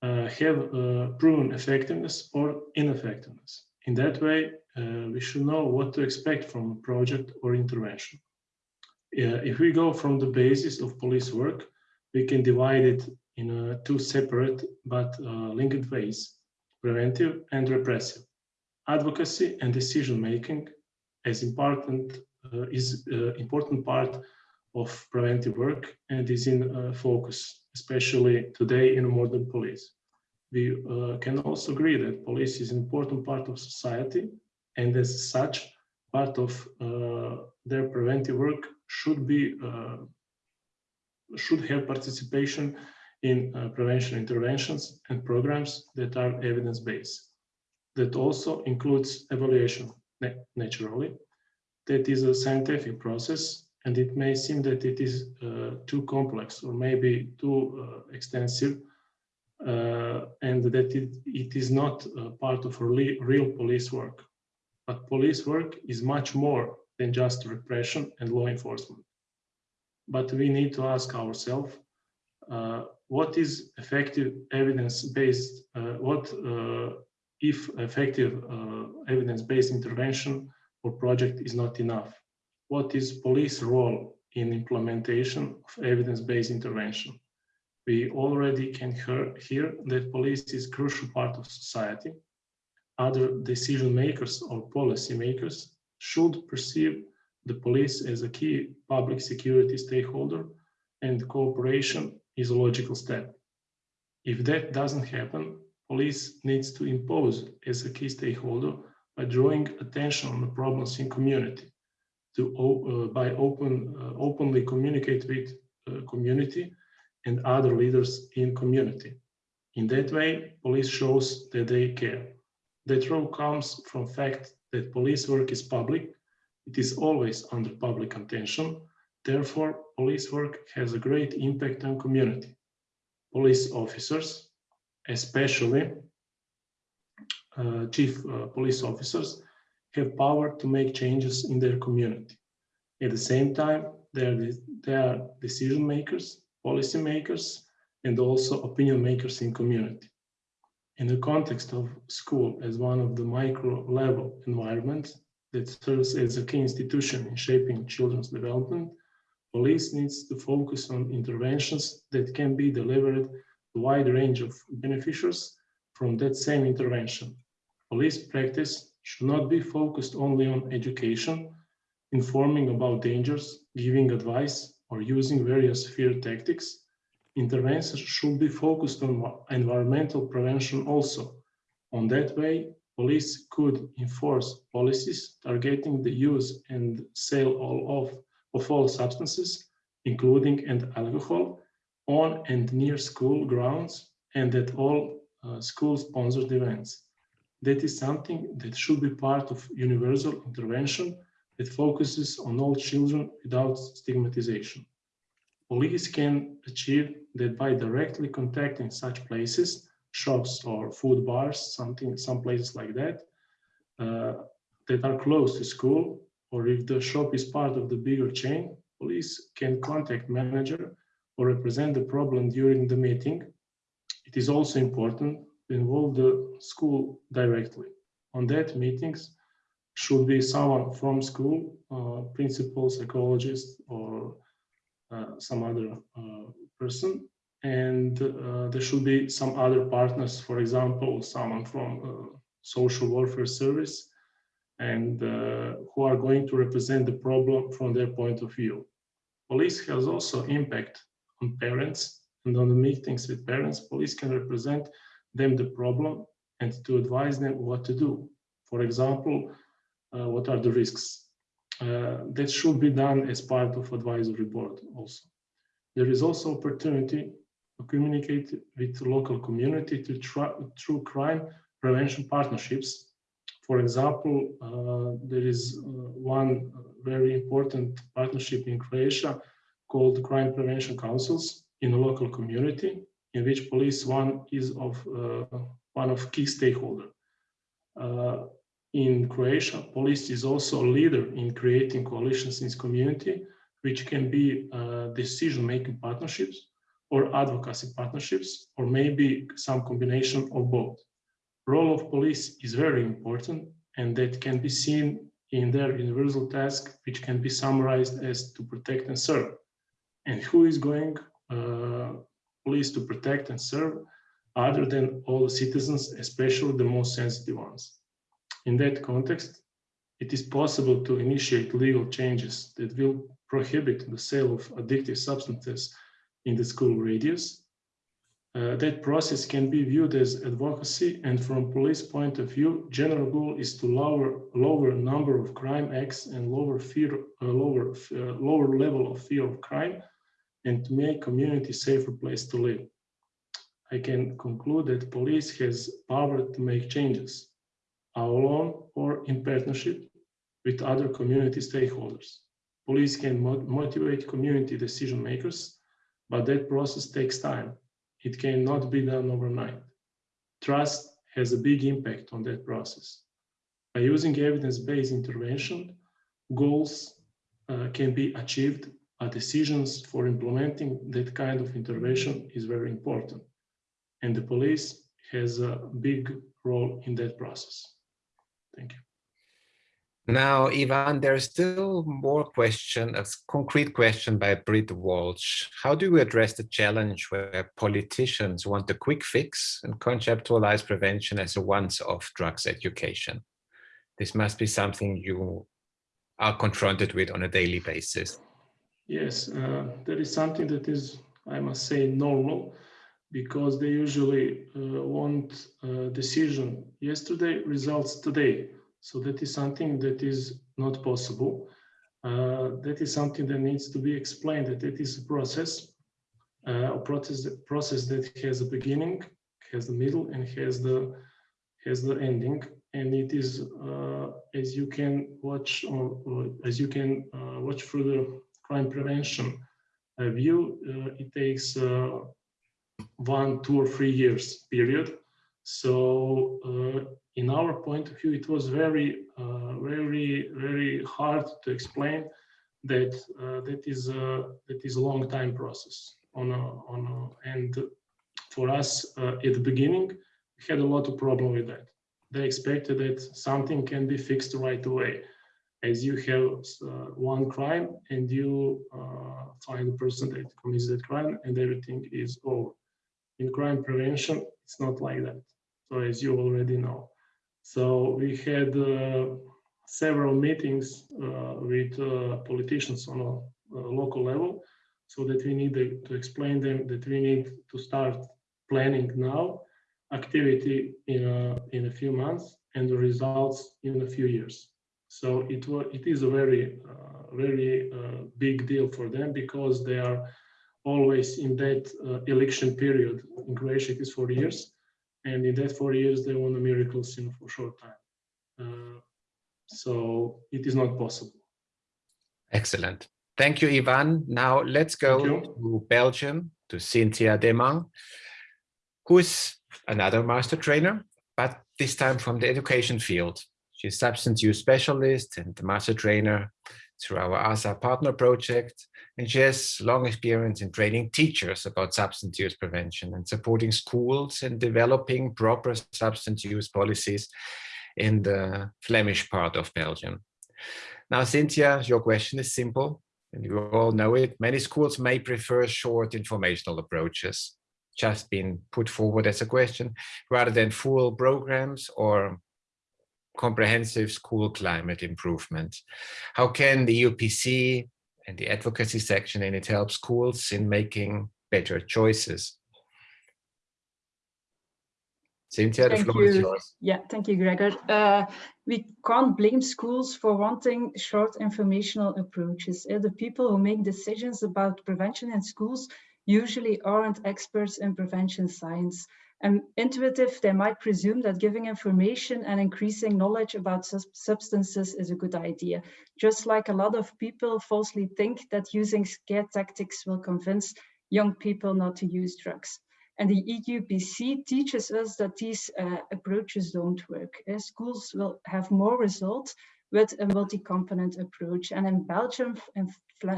uh, have uh, proven effectiveness or ineffectiveness. In that way, uh, we should know what to expect from a project or intervention. if we go from the basis of police work, we can divide it in uh, two separate but uh, linked ways, preventive and repressive. Advocacy and decision making as important uh, is important part of preventive work and is in uh, focus, especially today in modern police. We uh, can also agree that police is an important part of society and as such, part of uh, their preventive work should be should have participation in uh, prevention interventions and programs that are evidence-based. That also includes evaluation, naturally. That is a scientific process and it may seem that it is uh, too complex or maybe too uh, extensive uh, and that it, it is not part of real police work. But police work is much more than just repression and law enforcement. But we need to ask ourselves, uh, what is effective evidence-based, uh, what uh, if effective evidence-based intervention or project is not enough? What is police role in implementation of evidence-based intervention. We already can hear, hear that police is crucial part of society. Other decision makers or policy makers should perceive the police as a key public security stakeholder and cooperation is a logical step. If that doesn't happen, police needs to impose as a key stakeholder by drawing attention on the problems in community to uh, by open uh, openly communicate with uh, community and other leaders in community. In that way, police shows that they care. That role comes from fact that police work is public. It is always under public attention Therefore, police work has a great impact on community. Police officers, especially uh, chief uh, police officers, have power to make changes in their community. At the same time, they are, they are decision makers, policy makers, and also opinion makers in community. In the context of school as one of the micro level environments that serves as a key institution in shaping children's development, police needs to focus on interventions that can be delivered to a wide range of beneficiaries from that same intervention. Police practice should not be focused only on education, informing about dangers, giving advice, or using various fear tactics. Interventions should be focused on environmental prevention also. On that way, police could enforce policies targeting the use and sale all of, of all substances, including and alcohol, on and near school grounds and at all uh, school-sponsored events. That is something that should be part of universal intervention that focuses on all children without stigmatization. Police can achieve that by directly contacting such places, shops or food bars, something, some places like that, uh, that are close to school, or if the shop is part of the bigger chain, police can contact manager or represent the problem during the meeting. It is also important involve the school directly. On that meetings should be someone from school, uh, principal, psychologist, or uh, some other uh, person. And uh, there should be some other partners, for example, someone from uh, social welfare service, and uh, who are going to represent the problem from their point of view. Police has also impact on parents and on the meetings with parents, police can represent them the problem and to advise them what to do. For example, uh, what are the risks? Uh, that should be done as part of advisory board also. There is also opportunity to communicate with local community to try, through crime prevention partnerships. For example, uh, there is uh, one very important partnership in Croatia called Crime Prevention Councils in a local community in which police one is of uh, one of key stakeholder. Uh, in Croatia, police is also a leader in creating coalitions in community, which can be uh, decision-making partnerships or advocacy partnerships, or maybe some combination of both. Role of police is very important, and that can be seen in their universal task, which can be summarized as to protect and serve. And who is going uh, police to protect and serve other than all the citizens, especially the most sensitive ones. In that context, it is possible to initiate legal changes that will prohibit the sale of addictive substances in the school radius. Uh, that process can be viewed as advocacy and from police point of view, general goal is to lower lower number of crime acts and lower fear, uh, lower, uh, lower level of fear of crime and to make community safer place to live. I can conclude that police has power to make changes, alone or in partnership with other community stakeholders. Police can motivate community decision makers, but that process takes time. It cannot be done overnight. Trust has a big impact on that process. By using evidence-based intervention, goals uh, can be achieved decisions for implementing that kind of intervention is very important. And the police has a big role in that process. Thank you. Now, Ivan, there's still more question, a concrete question by Britt Walsh. How do we address the challenge where politicians want a quick fix and conceptualize prevention as a once-off drugs education? This must be something you are confronted with on a daily basis. Yes, uh, that is something that is, I must say, normal because they usually uh, want a decision yesterday, results today. So that is something that is not possible. Uh, that is something that needs to be explained, that it is a process, uh, a process, process that has a beginning, has the middle, and has the has the ending. And it is, uh, as you can watch, or, or as you can uh, watch the crime prevention uh, view, uh, it takes uh, one, two or three years period. So in our point of view, it was very, very, very hard to explain that that is a that is a long time process. On a, on a, and for us at the beginning we had a lot of problem with that. They expected that something can be fixed right away as you have uh, one crime and you uh, find the person that commits that crime and everything is over. In crime prevention it's not like that. So as you already know. So we had uh, several meetings with politicians on a, a, local level so that we need to explain them that we need to start planning now activity in a, in a few months and the results in a few years. So it, it is a very, uh, very uh, big deal for them because they are always in that uh, election period. In Croatia, it is four years. And in that four years, they want a miracles in a short time. Uh, so it is not possible. Excellent. Thank you, Ivan. Now let's go to Belgium, to Cynthia Demang, who is another master trainer, but this time from the education field. She's substance use specialist and master trainer through our ASA partner project. And she has long experience in training teachers about substance use prevention and supporting schools in developing proper substance use policies in the Flemish part of Belgium. Now, Cynthia, your question is simple, and you all know it. Many schools may prefer short informational approaches, just been put forward as a question, rather than full programs or comprehensive school climate improvement. How can the EUPC and the advocacy section in it help schools in making better choices? Cynthia, the thank floor you. is yours. Yeah, thank you, Gregor. Uh, we can't blame schools for wanting short informational approaches. Uh, the people who make decisions about prevention in schools usually aren't experts in prevention science. And intuitive, they might presume that giving information and increasing knowledge about substances is a good idea. Just like a lot of people falsely think that using scare tactics will convince young people not to use drugs. And the EUPC teaches us that these uh, approaches don't work. Uh, schools will have more results with a multi-component approach. And in Belgium, in,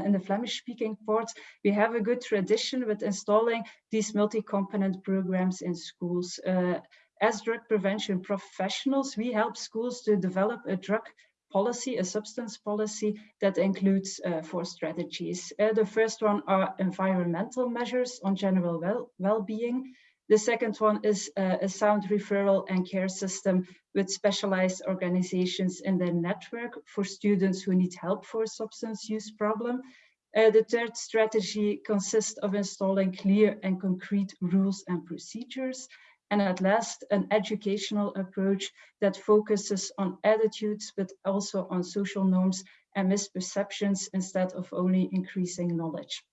in the Flemish-speaking part, we have a good tradition with installing these multi-component programs in schools. Uh, as drug prevention professionals, we help schools to develop a drug policy, a substance policy that includes uh, four strategies. Uh, the first one are environmental measures on general well-being. The second one is uh, a sound referral and care system with specialized organizations in their network for students who need help for a substance use problem. Uh, the third strategy consists of installing clear and concrete rules and procedures. And at last, an educational approach that focuses on attitudes, but also on social norms and misperceptions instead of only increasing knowledge.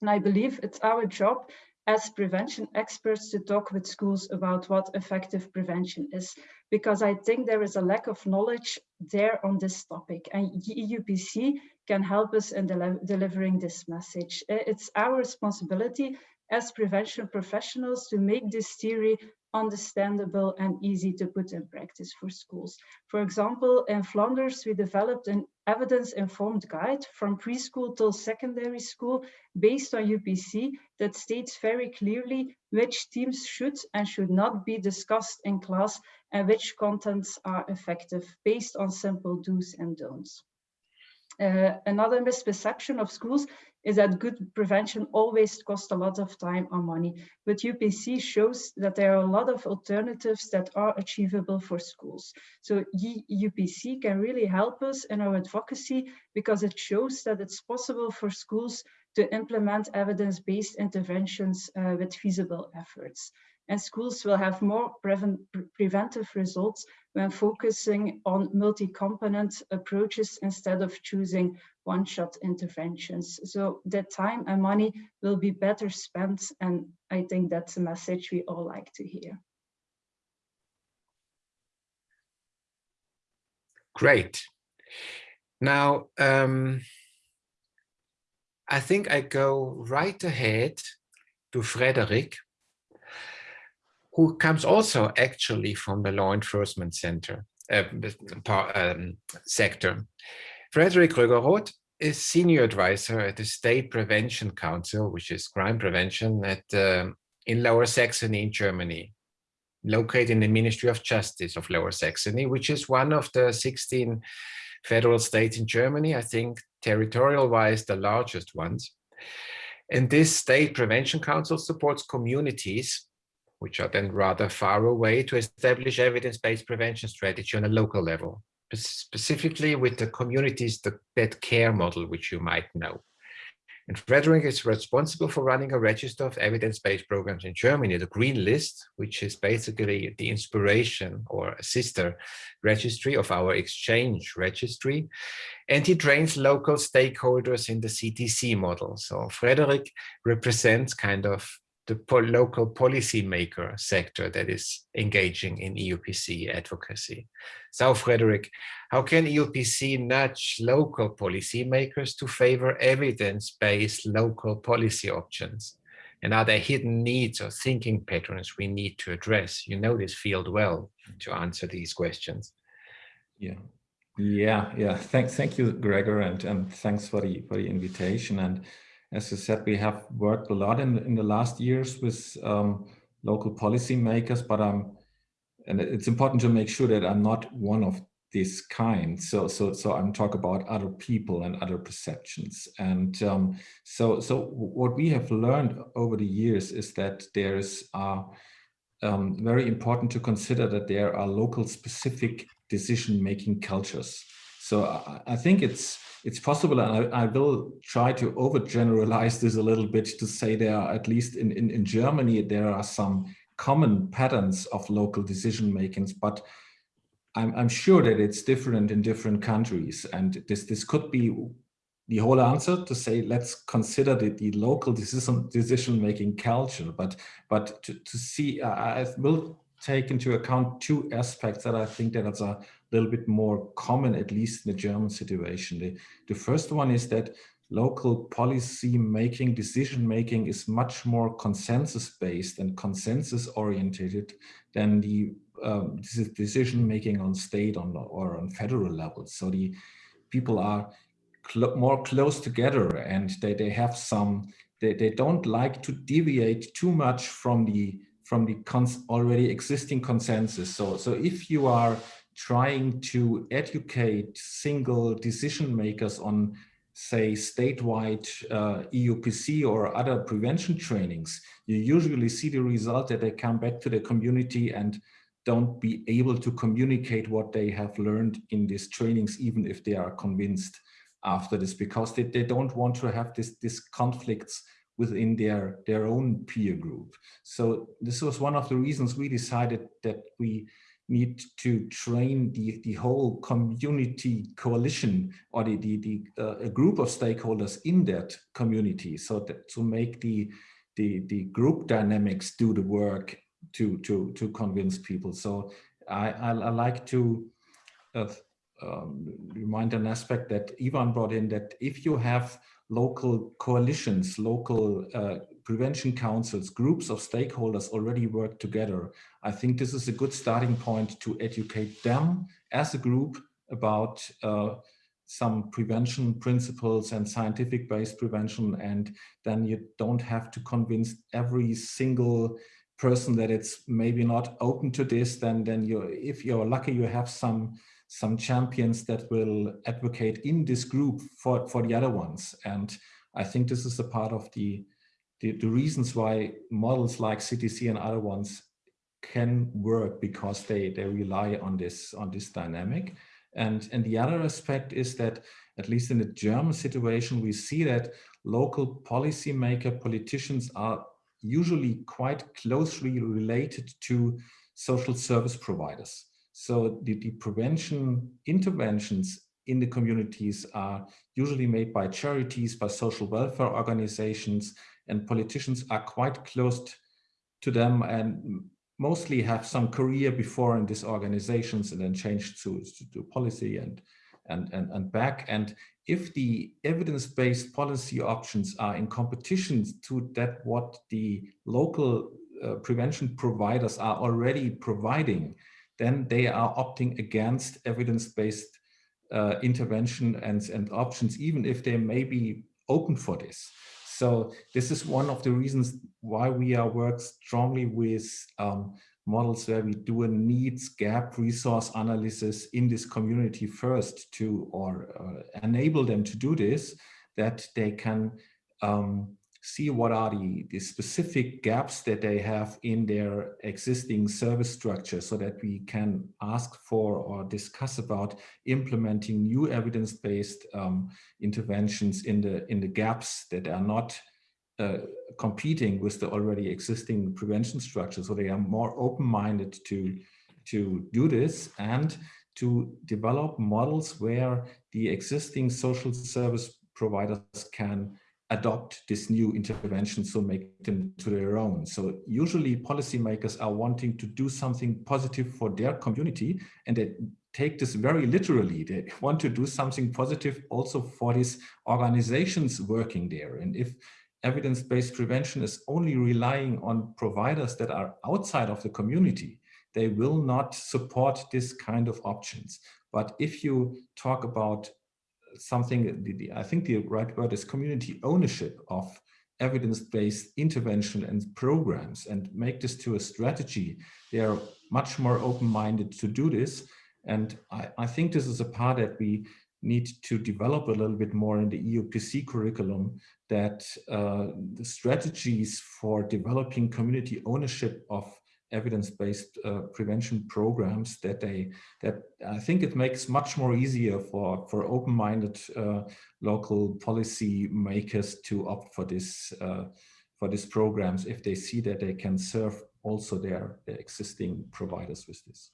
And I believe it's our job as prevention experts to talk with schools about what effective prevention is, because I think there is a lack of knowledge there on this topic and EUPC can help us in del delivering this message. It's our responsibility as prevention professionals to make this theory understandable and easy to put in practice for schools. For example, in Flanders, we developed an evidence-informed guide from preschool till secondary school based on EUPC that states very clearly which themes should and should not be discussed in class and which contents are effective based on simple do's and don'ts. Uh, another misperception of schools is that good prevention always costs a lot of time or money. But EUPC shows that there are a lot of alternatives that are achievable for schools. So EUPC can really help us in our advocacy because it shows that it's possible for schools to implement evidence-based interventions uh, with feasible efforts and schools will have more preventive results when focusing on multi-component approaches instead of choosing one-shot interventions. So the time and money will be better spent and I think that's a message we all like to hear. Great. Now, um, I think I go right ahead to Frederick, who comes also actually from the law enforcement center uh, um, sector. Frederick Groeger-Roth is senior advisor at the State Prevention Council, which is crime prevention at uh, in Lower Saxony in Germany, located in the Ministry of Justice of Lower Saxony, which is one of the 16 federal states in Germany, I think territorial-wise the largest ones. And this State Prevention Council supports communities, which are then rather far away, to establish evidence-based prevention strategy on a local level specifically with the communities the that care model, which you might know. And Frederick is responsible for running a register of evidence-based programs in Germany, the Green List, which is basically the inspiration or sister registry of our Xchange registry. And he trains local stakeholders in the CTC model. So Frederick represents kind of the po local policymaker sector that is engaging in EUPC advocacy. So Frederick, how can EUPC nudge local policymakers to favor evidence-based local policy options? And are there hidden needs or thinking patterns we need to address? You know this field well to answer these questions. Yeah, yeah, yeah. Thanks, thank you, Gregor, and, and thanks for the for the invitation. And as you said, we have worked a lot in, in the last years with um, local policymakers, but I'm, and it's important to make sure that I'm not one of this kind. So, so, so I'm talking about other people and other perceptions. And um, so, so what we have learned over the years is that there's uh, um, very important to consider that there are local specific decision-making cultures. So I, I think it's it's possible, and I, I, will try to overgeneralize this a little bit to say there are, at least in, in, in Germany, there are some common patterns of local decision makings, but I'm, I'm sure that it's different in different countries. And this, this could be the whole answer to say, let's consider the, the local decision, decision making culture, but, but to, to see, I will take into account two aspects that I think that are little bit more common, at least in the German situation. The, the first one is that local policy making, decision making is much more consensus based and consensus oriented than the um, decision making on state on, or on federal level. So the people are cl more close together and they, they have some, they, they don't like to deviate too much from the from the already existing consensus. So, so if you are trying to educate single decision makers on say statewide uh, EUPC or other prevention trainings, you usually see the result that they come back to the community and don't be able to communicate what they have learned in these trainings, even if they are convinced after this, because they, they don't want to have this, this conflicts within their, their own peer group. So this was one of the reasons we decided that we need to train the, the whole community coalition or the, the, the uh, a group of stakeholders in that community so that to make the, the, the group dynamics do the work to, to, to convince people. So I, I, I like to uh, um, remind an aspect that Ivan brought in that if you have local coalitions, local uh, prevention councils, groups of stakeholders already work together. I think this is a good starting point to educate them as a group about uh, some prevention principles and scientific based prevention. And then you don't have to convince every single person that it's maybe not open to this. Then then you if you're lucky you have some some champions that will advocate in this group for for the other ones. And i think this is a part of the the, the reasons why models like CTC and other ones can work because they, they rely on this, on this dynamic. And, and the other aspect is that, at least in the German situation, we see that local policymaker politicians are usually quite closely related to social service providers. So the, the prevention interventions in the communities are usually made by charities, by social welfare organizations, and politicians are quite close to them and mostly have some career before in these organizations and then changed to, to, to policy and, and, and, and back. And if the evidence-based policy options are in competition to that what the local uh, prevention providers are already providing, then they are opting against evidence-based uh, intervention and, and options, even if they may be open for this. So this is one of the reasons why we are work strongly with um, models where we do a needs gap resource analysis in this community first to or uh, enable them to do this, that they can um, see what are the, the specific gaps that they have in their existing service structure so that we can ask for or discuss about implementing new evidence-based um, interventions in the in the gaps that are not uh, competing with the already existing prevention structure. So they are more open-minded to, to do this and to develop models where the existing social service providers can adopt this new intervention, so make them to their own. So usually policymakers are wanting to do something positive for their community and they take this very literally. They want to do something positive also for these organizations working there. And if evidence-based prevention is only relying on providers that are outside of the community, they will not support this kind of options. But if you talk about something, I think the right word is community ownership of evidence-based intervention and programs and make this to a strategy, they are much more open-minded to do this. And I, I think this is a part that we need to develop a little bit more in the EUPC curriculum that uh, the strategies for developing community ownership of evidence-based uh, prevention programs that they that I think it makes much more easier for for open-minded uh, local policy makers to opt for this uh, for these programs if they see that they can serve also their, their existing providers with this.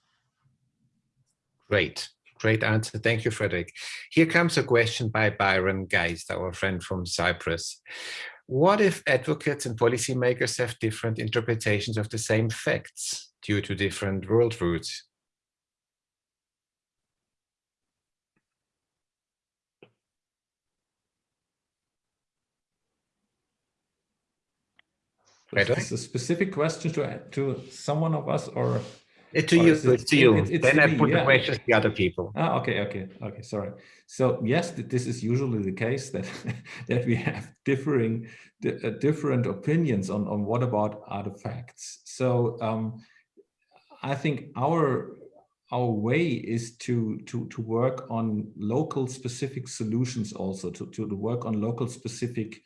Great. Great answer. Thank you, Frederick. Here comes a question by Byron Geist, our friend from Cyprus. What if advocates and policymakers have different interpretations of the same facts due to different world worldviews? Is this a specific question to, to someone of us or? It to you, it's to you. It's then to I me, put yeah. the questions to the other people. Ah, okay, okay, okay. Sorry. So yes, this is usually the case that that we have differing, uh, different opinions on on what about artifacts. So um, I think our our way is to to to work on local specific solutions also to to work on local specific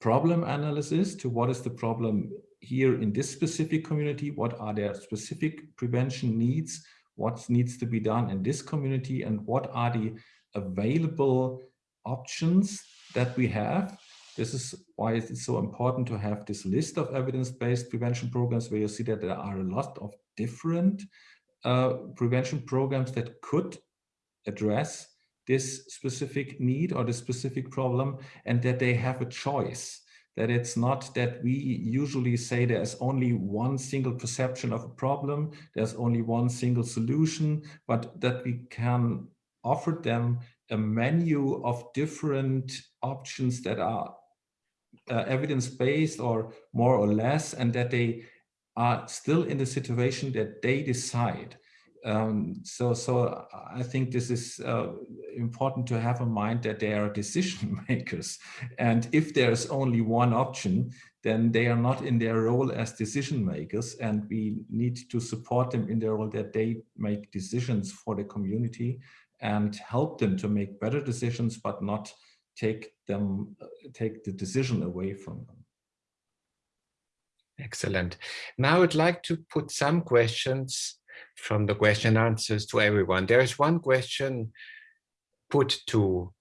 problem analysis to what is the problem here in this specific community, what are their specific prevention needs, what needs to be done in this community, and what are the available options that we have. This is why it's so important to have this list of evidence-based prevention programs where you see that there are a lot of different uh, prevention programs that could address this specific need or this specific problem and that they have a choice that it's not that we usually say there's only one single perception of a problem, there's only one single solution, but that we can offer them a menu of different options that are uh, evidence-based or more or less, and that they are still in the situation that they decide. Um, so, so I think this is uh, important to have in mind that they are decision makers. And if there's only one option, then they are not in their role as decision makers. And we need to support them in their role that they make decisions for the community and help them to make better decisions, but not take them, take the decision away from them. Excellent. Now I'd like to put some questions from the question answers to everyone. There is one question put to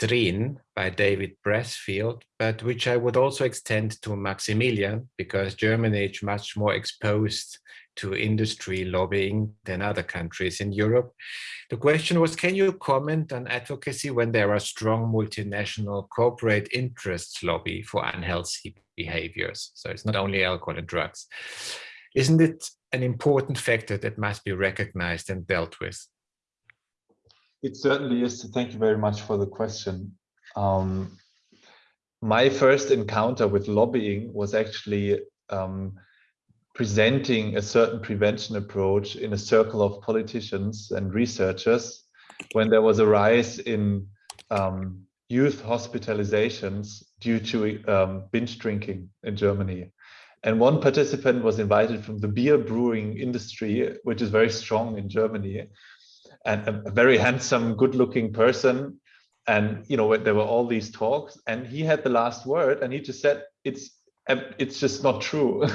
Triin by David Pressfield, but which I would also extend to Maximilian because Germany is much more exposed to industry lobbying than other countries in Europe. The question was, can you comment on advocacy when there are strong multinational corporate interests lobby for unhealthy behaviors? So it's not only alcohol and drugs. Isn't it an important factor that must be recognized and dealt with? It certainly is. Thank you very much for the question. Um, my first encounter with lobbying was actually um, presenting a certain prevention approach in a circle of politicians and researchers when there was a rise in um, youth hospitalizations due to um, binge drinking in Germany. And one participant was invited from the beer brewing industry, which is very strong in Germany, and a, very handsome, good looking person. And, you know, there were all these talks and he had the last word and he just said, it's um, it's just not true.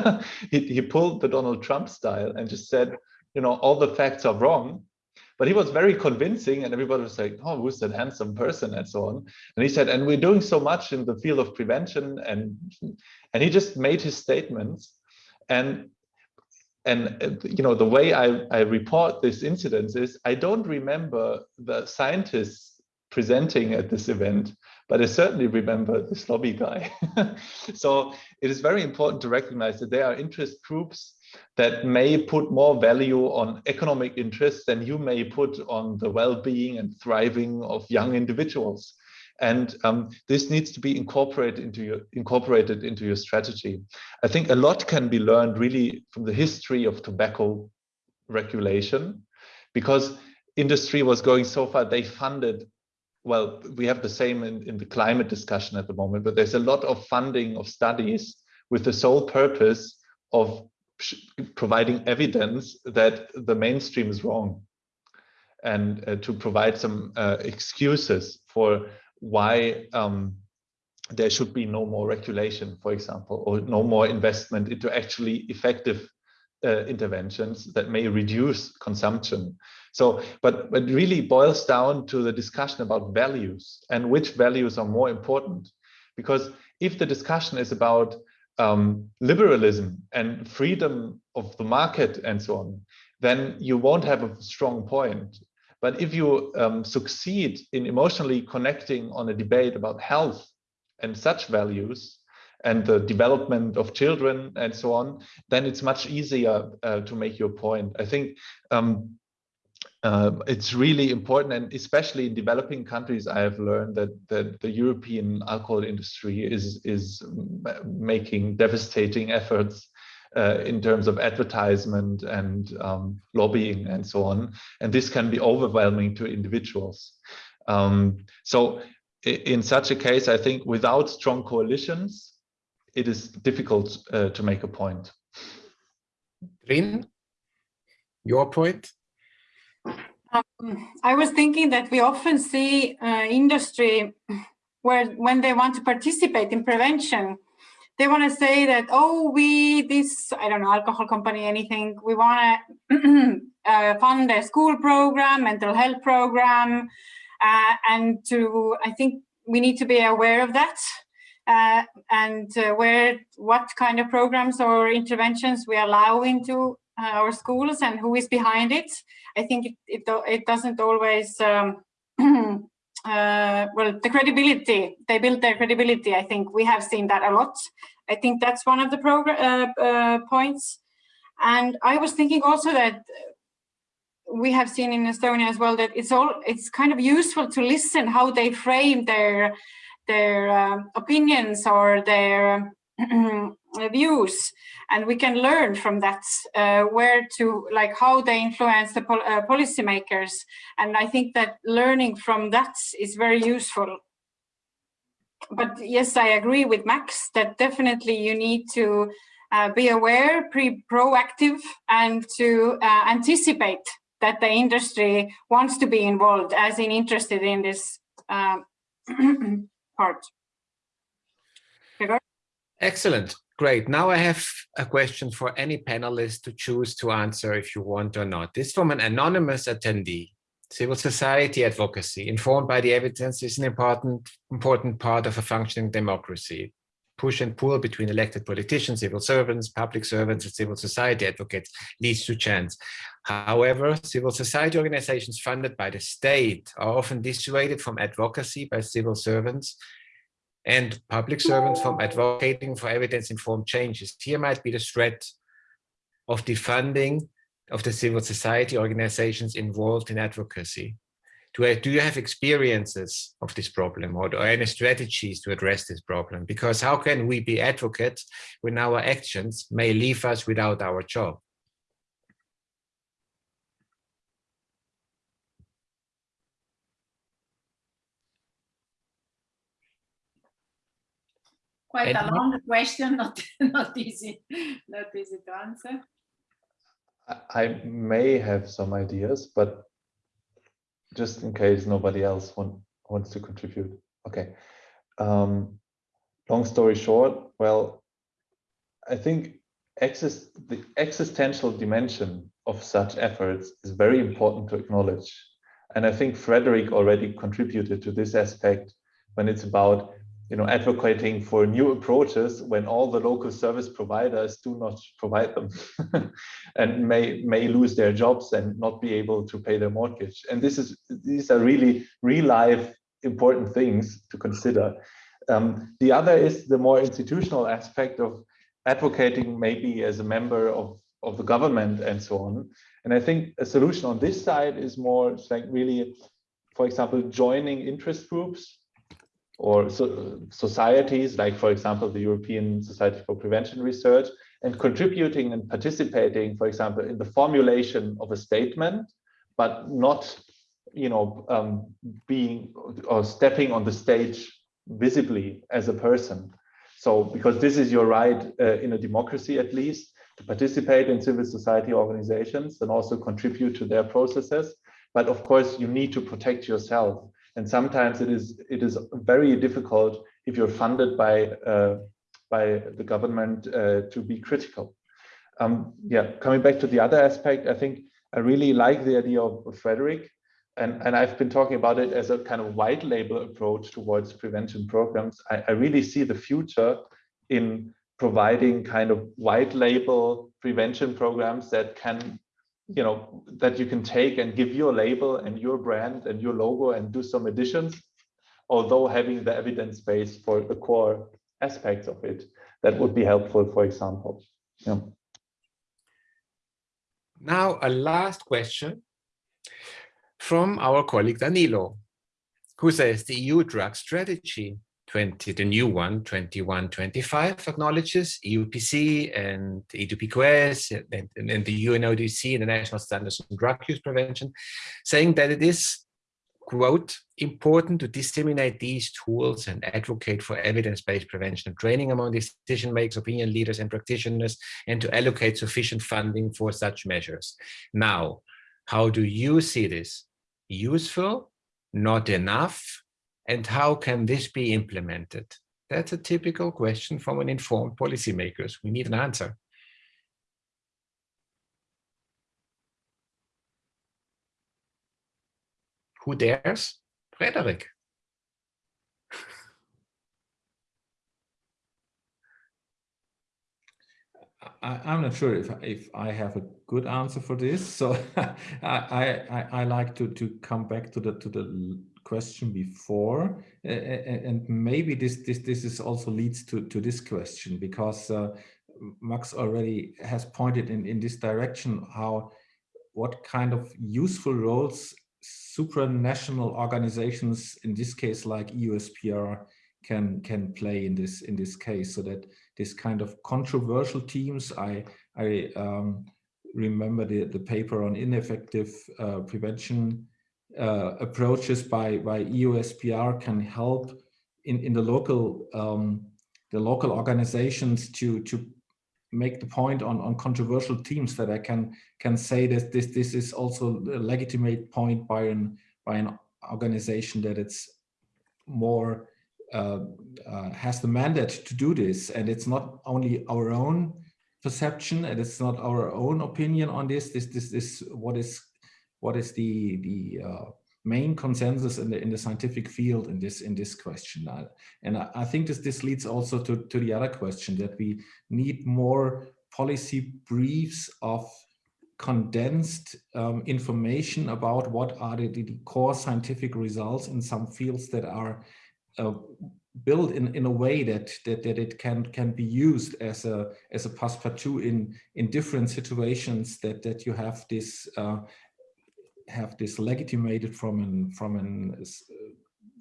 he, he pulled the Donald Trump style and just said, you know, all the facts are wrong. But he was very convincing and everybody was like, oh, who's that handsome person and so on. And he said, and we're doing so much in the field of prevention. And, and he just made his statements. And, and uh, you know, the way I, I report this incident is I don't remember the scientists presenting at this event but I certainly remember this lobby guy. so it is very important to recognize that there are interest groups that may put more value on economic interests than you may put on the well-being and thriving of young individuals. And um, this needs to be incorporated into your incorporated into your strategy. I think a lot can be learned really from the history of tobacco regulation, because industry was going so far, they funded well, we have the same in, in the climate discussion at the moment, but there's a lot of funding of studies with the sole purpose of providing evidence that the mainstream is wrong and uh, to provide some uh, excuses for why um, there should be no more regulation, for example, or no more investment into actually effective uh, interventions that may reduce consumption. So, but, but really boils down to the discussion about values and which values are more important. Because if the discussion is about um, liberalism and freedom of the market and so on, then you won't have a strong point. But if you um, succeed in emotionally connecting on a debate about health and such values, and the development of children and so on, then it's much easier uh, to make your point. I think um, uh, it's really important, and especially in developing countries, I have learned that, that the European alcohol industry is, is making devastating efforts uh, in terms of advertisement and um, lobbying and so on. And this can be overwhelming to individuals. Um, so in such a case, I think without strong coalitions, it is difficult uh, to make a point. Triin, your point? Um, I was thinking that we often see uh, industry where when they want to participate in prevention, they want to say that, oh, we, this, I don't know, alcohol company, anything, we want to uh, fund a school program, mental health program, uh, and to, I think we need to be aware of that uh, and uh, where what kind of programs or interventions we allow into uh, our schools and who is behind it. I think it, it, it doesn't always, um, uh, well, the credibility, they build their credibility. I think we have seen that a lot. I think that's one of the uh, uh, points. And I was thinking also that we have seen in Estonia as well that it's all it's kind of useful to listen how they frame their their uh, opinions or their views and we can learn from that uh, where to like how they influence the pol uh, policymakers and i think that learning from that is very useful but yes i agree with max that definitely you need to uh, be aware pre proactive and to uh, anticipate that the industry wants to be involved as in interested in this uh, part. Excellent. Great. Now I have a question for any panelist to choose to answer if you want or not. This from an anonymous attendee. Civil society advocacy, informed by the evidence, is an important, important part of a functioning democracy. Push and pull between elected politicians, civil servants, public servants, and civil society advocates leads to chance. However, civil society organizations funded by the state are often dissuaded from advocacy by civil servants and public servants from advocating for evidence-informed changes. Here might be the threat of defunding of the civil society organizations involved in advocacy. Do, do you have experiences of this problem or, or any strategies to address this problem? Because how can we be advocates when our actions may leave us without our job? Quite a long question, not, not easy, not easy to answer. I may have some ideas, but just in case nobody else want, wants to contribute. Okay. Um, long story short, well, I think exist, the existential dimension of such efforts is very important to acknowledge. And I think Frederick already contributed to this aspect when it's about you know, advocating for new approaches when all the local service providers do not provide them and may may lose their jobs and not be able to pay their mortgage. And this is these are really real life important things to consider. Um, the other is the more institutional aspect of advocating maybe as a member of, of the government and so on. And I think a solution on this side is more like really, for example, joining interest groups or so, societies like, for example, the European Society for Prevention Research, and contributing and participating, for example, in the formulation of a statement, but not, you know, um, being or stepping on the stage visibly as a person. So, because this is your right uh, in a democracy, at least, to participate in civil society organizations and also contribute to their processes. But of course, you need to protect yourself and sometimes it is it is very difficult if you're funded by uh, by the government uh, to be critical. Um, yeah, coming back to the other aspect, I think I really like the idea of, Frederick, and and I've been talking about it as a kind of white label approach towards prevention programs. I, I really see the future in providing kind of white label prevention programs that can you know that you can take and give your label and your brand and your logo and do some additions although having the evidence base for the core aspects of it that would be helpful for example. Yeah. Now a last question from our colleague danilo who says the eu drug strategy 20, the new one, 2125 acknowledges EUPC and EDPQS and, and, and the UNODC the National Standards on Drug Use Prevention, saying that it is, quote, important to disseminate these tools and advocate for evidence-based prevention and training among decision makers, opinion leaders and practitioners, and to allocate sufficient funding for such measures. Now, how do you see this? Useful? Not enough? And how can this be implemented? That's a typical question from an informed policymakers. We need an answer. Who dares? Frederick. I, am not sure if if I have a good answer for this. So I, I I like to to come back to the to the question before, and maybe this this this is also leads to to this question because uh, Max already has pointed in in this direction how what kind of useful roles supranational organizations in this case like EUSPR can can play in this in this case. So that this kind of controversial teams I I um, remember the the paper on ineffective uh, prevention uh, approaches by by EUSPR can help in in the local um, the local organizations to to make the point on on controversial themes that I can can say that this this is also a legitimate point by an by an organization that it's more uh, uh, has the mandate to do this. And it's not only our own perception and it's not our own opinion on this. This this is what is what is the the uh, main consensus in the in the scientific field in this in this question? And I, I, think this this leads also to to the other question that we need more policy briefs of condensed um, information about what are the, the, core scientific results in some fields that are uh, built in in a way that that that it can can be used as a as a passepartout in in different situations that that you have this uh, have this legitimated from an from an uh,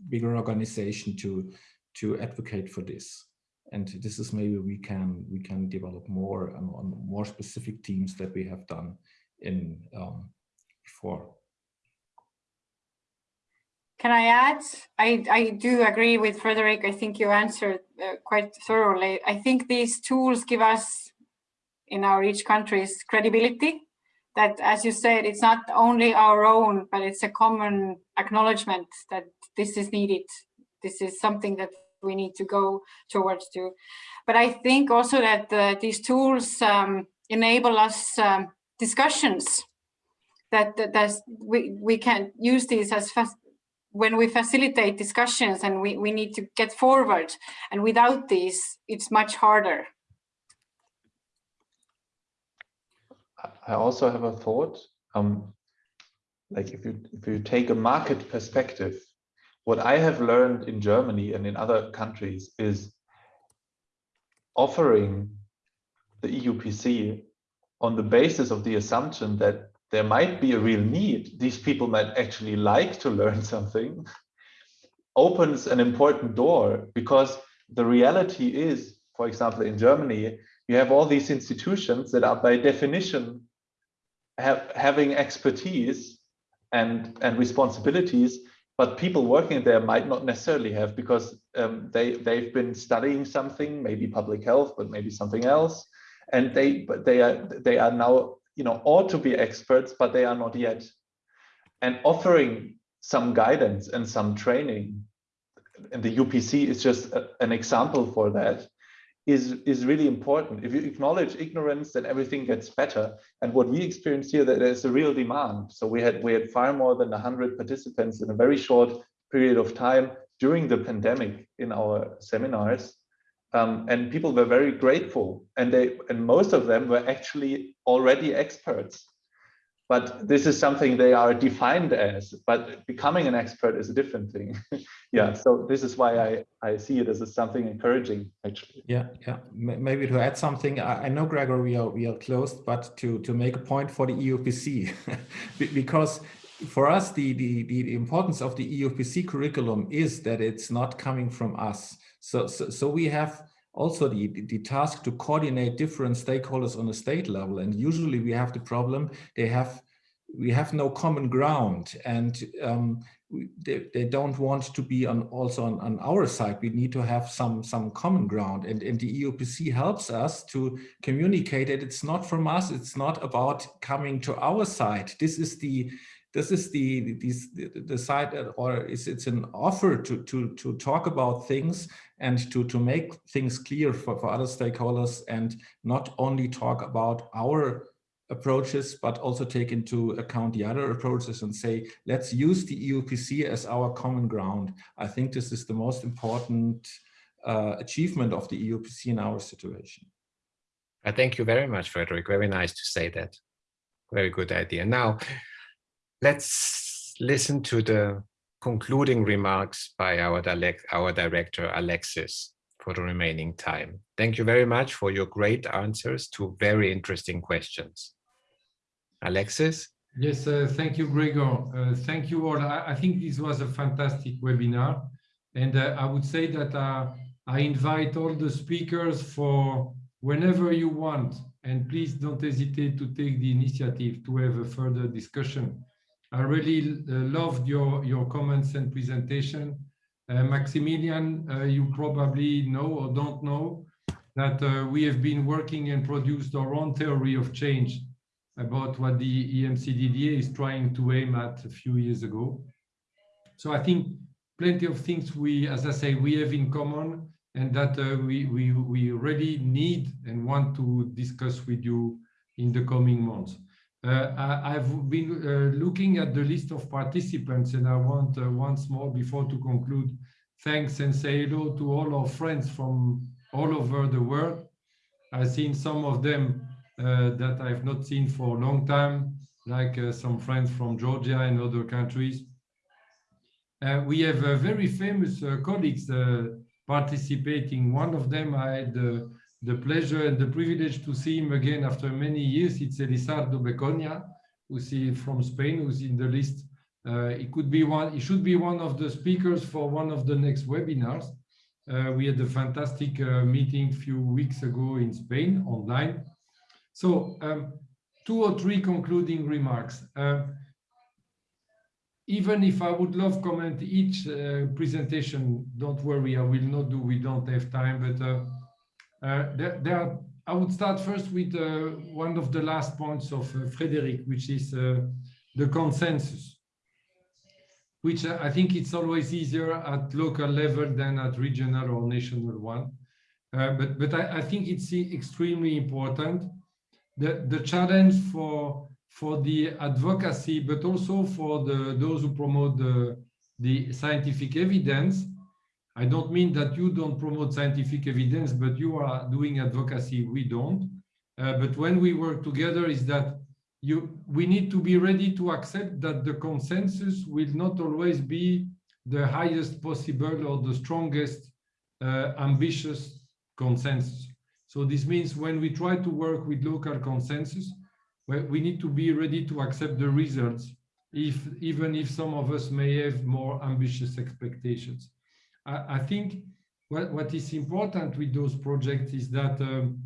bigger organization to to advocate for this and this is maybe we can we can develop more on, on more specific teams that we have done in um, before can I add? I, I do agree with Frederick. I think you answered uh, quite thoroughly. I think these tools give us in our each country's credibility that, as you said, it's not only our own, but it's a common acknowledgement that this is needed. This is something that we need to go towards to. But I think also that uh, these tools um, enable us um, discussions that, that, that we, we can use these as fast, when we facilitate discussions and we, we need to get forward and without these it's much harder i also have a thought um like if you if you take a market perspective what i have learned in germany and in other countries is offering the eupc on the basis of the assumption that there might be a real need, these people might actually like to learn something, opens an important door because the reality is, for example, in Germany, you have all these institutions that are by definition have, having expertise and, and responsibilities, but people working there might not necessarily have because um, they, they've been studying something, maybe public health, but maybe something else. And they, but they are, they are now you know, ought to be experts, but they are not yet. And offering some guidance and some training, and the EUPC is just a, an example for that, is, is really important. If you acknowledge ignorance, then everything gets better. And what we experience here, that there's a real demand. So we had, we had far more than 100 participants in a very short period of time during the pandemic in our seminars. Um, and people were very grateful and they and most of them were actually already experts but this is something they are defined as but becoming an expert is a different thing yeah. So this is why i i see it as something encouraging actually. Yeah yeah. Maybe to add something i, I know gregor we are we are closed but to to make a point for the eupc because for us the, the the importance of the eupc curriculum is that it's not coming from us. So, so, so we have also the, the task to coordinate different stakeholders on a state level. And usually we have the problem, they have, we have no common ground and um, they, they don't want to be on also on, on our side. We need to have some, some common ground and, and the EUPC helps us to communicate that it's not from us, it's not about coming to our side. This is the, this is the this the side or is it's an offer to to to talk about things and to to make things clear for, for other stakeholders and not only talk about our approaches but also take into account the other approaches and say let's use the EUPC as our common ground. I think this is the most important uh, achievement of the EUPC in our situation. I thank you very much Frederick. Very nice to say that. Very good idea. Now Let's listen to the concluding remarks by our, our director, Alexis, for the remaining time. Thank you very much for your great answers to very interesting questions. Alexis? Yes, uh, thank you, Gregor. Uh, thank you all. I, I, think this was a fantastic webinar. And uh, I would say that uh, I invite all the speakers for whenever you want. And please don't hesitate to take the initiative to have a further discussion. I really uh, loved your, your comments and presentation. Uh, Maximilian, uh, you probably know or don't know that we have been working and produced our own theory of change about what the EMCDDA is trying to aim at a few years ago. So I think plenty of things we, as I say, we have in common and that uh, we, we, we really need and want to discuss with you in the coming months. Uh, I've been uh, looking at the list of participants and I want uh, once more before to conclude, thanks and say hello to all our friends from all over the world. I've seen some of them uh, that I've not seen for a long time, like uh, some friends from Georgia and other countries. Uh, we have very famous colleagues participating. One of them I had the pleasure and the privilege to see him again after many years. It's Elisardo Becoña, who's from Spain, who's in the list. Uh, could be one, it should be one of the speakers for one of the next webinars. Uh, we had a fantastic uh, meeting a few weeks ago in Spain online. So um, two or three concluding remarks. Uh, even if I would love comment each uh, presentation, don't worry, I will not do, we don't have time, but uh, there, there, are, I would start first with uh, one of the last points of uh, Frederick, which is uh, the consensus, which I think it's always easier at local level than at regional or national one. but but I, I think it's extremely important. The, the challenge for for the advocacy, but also for the those who promote the, the scientific evidence. I don't mean that you don't promote scientific evidence, but you are doing advocacy, we don't. Uh, but when we work together is that you we need to be ready to accept that the consensus will not always be the highest possible or the strongest uh, ambitious consensus. So this means when we try to work with local consensus, we need to be ready to accept the results, if even if some of us may have more ambitious expectations. I, I think what, what is important with those projects is that um,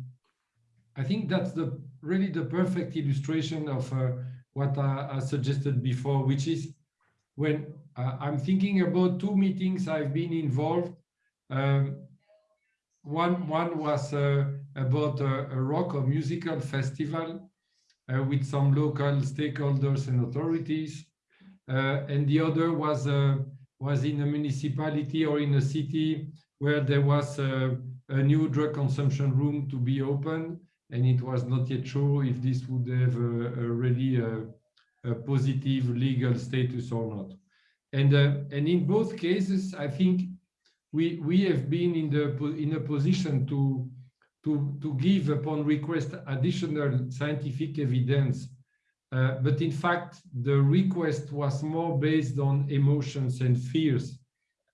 I think that's the really the perfect illustration of uh, what I, I, suggested before, which is when uh, I'm thinking about two meetings I've been involved. Um, one, one was uh, about a, a rock or musical festival uh, with some local stakeholders and authorities. Uh, and the other was, uh, was in a municipality or in a city where there was a, a new drug consumption room to be opened. And it was not yet sure if this would have a, a really a, a positive legal status or not. And, uh, and in both cases, I think we, we have been in, the, in a position to, to, to give upon request additional scientific evidence. Uh, but in fact, the request was more based on emotions and fears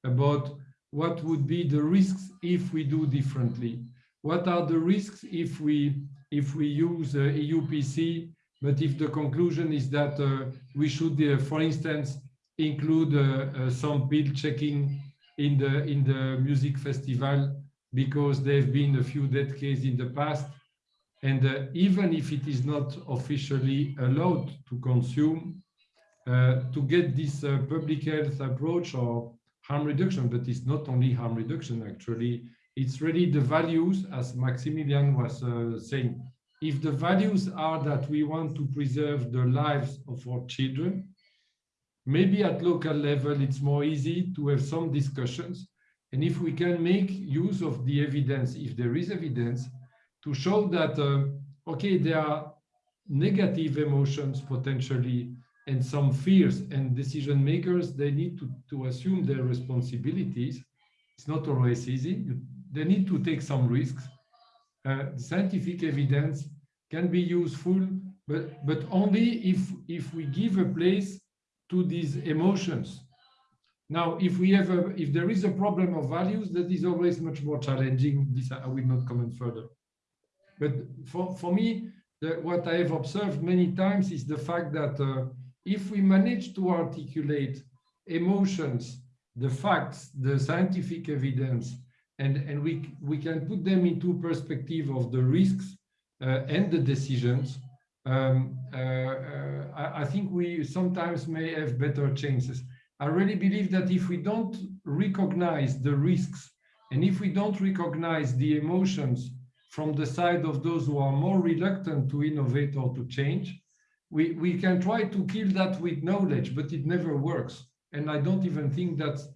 about what would be the risks if we do differently. What are the risks if we if we use uh, EUPC, but if the conclusion is that uh, we should, uh, for instance, include uh, uh, some pill checking in the in the music festival because there have been a few dead cases in the past. And uh, even if it is not officially allowed to consume, uh, to get this uh, public health approach or harm reduction, but it's not only harm reduction, actually, it's really the values, as Maximilian was uh, saying. If the values are that we want to preserve the lives of our children, maybe at local level, it's more easy to have some discussions and if we can make use of the evidence, if there is evidence, to show that, uh, okay, there are negative emotions potentially and some fears and decision makers, they need to, to assume their responsibilities. It's not always easy. They need to take some risks. Uh, scientific evidence can be useful, but, but only if, if we give a place to these emotions now, if we have a, if there is a problem of values, that is always much more challenging. This I will not comment further. But for, for me, the, what I have observed many times is the fact that uh, if we manage to articulate emotions, the facts, the scientific evidence, and, and we, we can put them into perspective of the risks uh, and the decisions, um, uh, uh I, I think we sometimes may have better chances. I really believe that if we don't recognize the risks and if we don't recognize the emotions from the side of those who are more reluctant to innovate or to change, we, we can try to kill that with knowledge, but it never works. And I don't even think that's,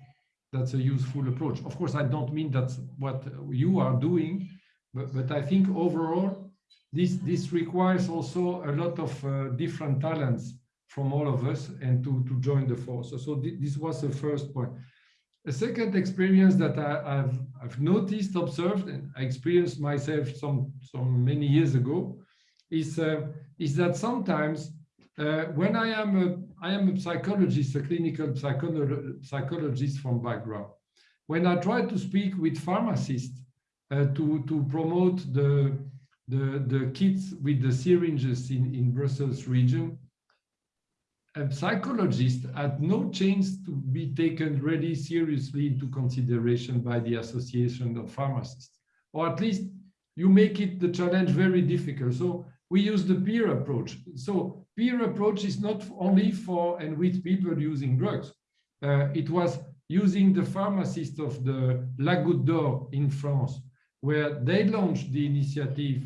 that's a useful approach. Of course, I don't mean that's what you are doing, but, but I think overall, this, this requires also a lot of uh, different talents from all of us and to, to join the force. So, so th this was the first point. A second experience that I, have I've noticed, observed, and I experienced myself some, some many years ago, is, uh, is that sometimes uh, when I am a, I am a psychologist, a clinical psychologist from background, when I try to speak with pharmacists uh, to, to promote the, the, the kits with the syringes in, in Brussels region, a psychologist had no chance to be taken really seriously into consideration by the Association of Pharmacists, or at least you make it the challenge very difficult. So we use the peer approach. So peer approach is not only for and with people using drugs. Uh, it was using the pharmacist of the La Goutte d'Or in France, where they launched the initiative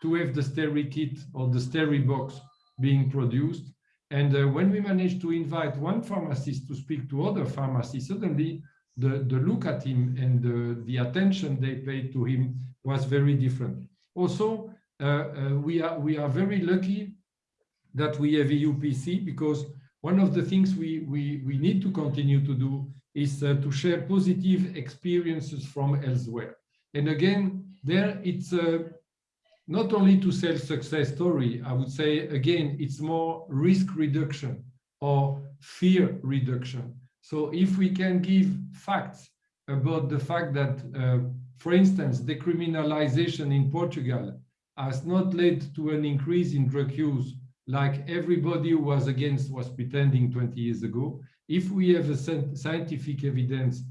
to have the Steri kit or the Steri box being produced. And uh, when we managed to invite one pharmacist to speak to other pharmacists, suddenly the, the look at him and the, the attention they paid to him was very different. Also, uh, uh, we, are, we are very lucky that we have EUPC because one of the things we, we, we need to continue to do is uh, to share positive experiences from elsewhere. And again, there it's uh, not only to sell success story, I would say, again, it's more risk reduction or fear reduction. So if we can give facts about the fact that, uh, for instance, decriminalization in Portugal has not led to an increase in drug use like everybody who was against was pretending 20 years ago. If we have a scientific evidence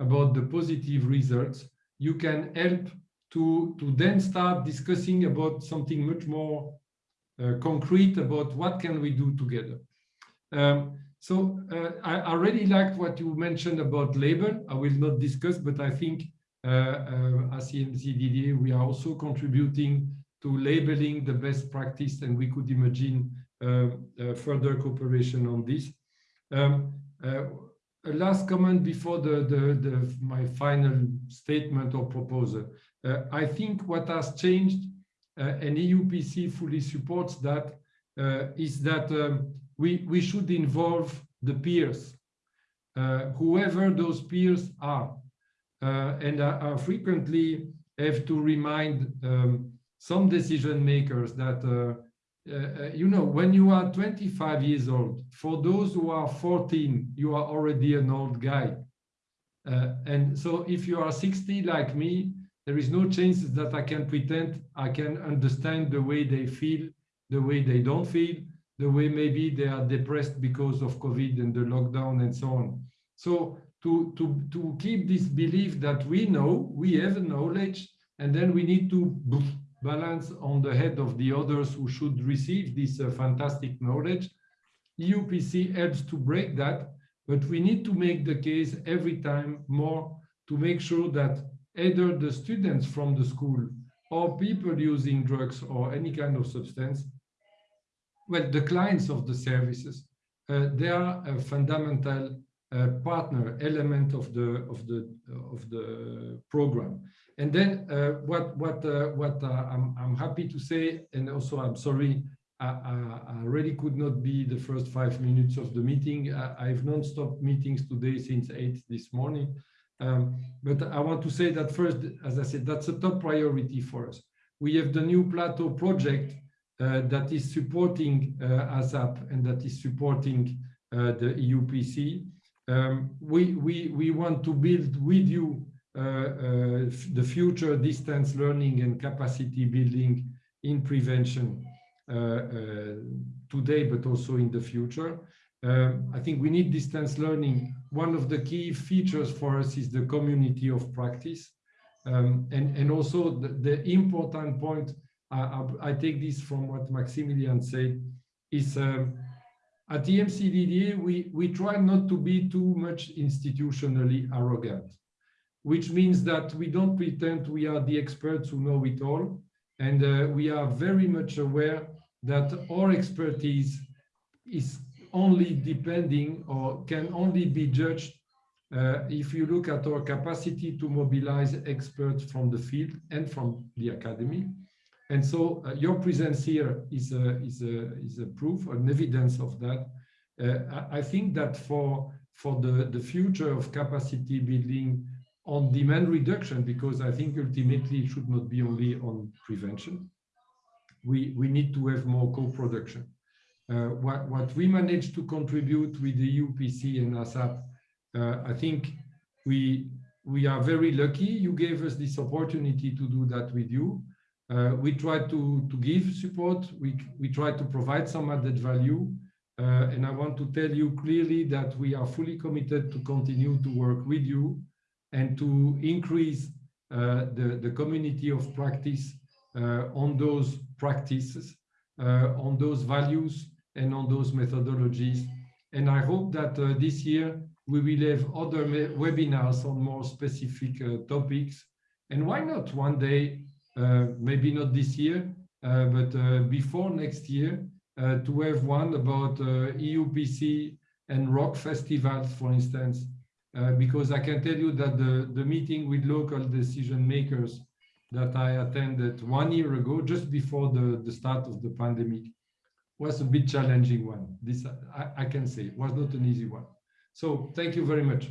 about the positive results, you can help to, to then start discussing about something much more uh, concrete about what can we do together. Um, so uh, I, I really liked what you mentioned about label. I will not discuss, but I think uh, uh, as EMCDDA, we are also contributing to labeling the best practice, and we could imagine uh, uh, further cooperation on this. Um, a last comment before the, the, the, my final statement or proposal. Uh, I think what has changed, uh, and EUPC fully supports that, uh, is that um, we, we should involve the peers, whoever those peers are. and I, I, frequently have to remind um, some decision makers that, uh, you know, when you are 25 years old, for those who are 14, you are already an old guy. Uh, and so if you are 60 like me, there is no chance that I can pretend I can understand the way they feel, the way they don't feel, the way maybe they are depressed because of COVID and the lockdown and so on. So to, to, to keep this belief that we know, we have knowledge, and then we need to balance on the head of the others who should receive this uh, fantastic knowledge. EUPC helps to break that, but we need to make the case every time more to make sure that either the students from the school or people using drugs or any kind of substance, well, the clients of the services, uh, they are a fundamental uh, partner element of the of the of the program. And then uh, what what uh, what uh, I'm I'm happy to say, and also I'm sorry, I, I, I, really could not be the first five minutes of the meeting. I, have non-stop meetings today since eight this morning. Um, but I want to say that first, as I said, that's a top priority for us. We have the new Plateau project uh, that is supporting uh, ASAP and that is supporting uh, the EUPC. Um, we, we, we want to build with you uh, uh, the future distance learning and capacity building in prevention uh, today, but also in the future. Um, I think we need distance learning. One of the key features for us is the community of practice. Um, and, and also the, the important point, I, I, take this from what Maximilian said, is um, at EMCDDA, we, we try not to be too much institutionally arrogant which means that we don't pretend we are the experts who know it all. And uh, we are very much aware that our expertise is only depending or can only be judged uh, if you look at our capacity to mobilize experts from the field and from the academy. And so uh, your presence here is a, is, a, is a proof, an evidence of that. Uh, I think that for, for the, the future of capacity building on demand reduction, because I think ultimately it should not be only on prevention. We, we need to have more co-production. Uh, what, what we managed to contribute with the EUPC and ASAP, uh, I think we, we are very lucky. You gave us this opportunity to do that with you. Uh, we try to, to give support. We, we try to provide some added value. Uh, and I want to tell you clearly that we are fully committed to continue to work with you and to increase uh, the, the community of practice uh, on those practices, uh, on those values and on those methodologies. And I hope that uh, this year we will have other webinars on more specific uh, topics. And why not one day, maybe not this year, but before next year, uh, to have one about uh, EUPC and rock festivals, for instance, uh, because I can tell you that the, the meeting with local decision makers that I attended one year ago, just before the, the start of the pandemic, was a bit challenging one. This I, I can say was not an easy one. So thank you very much.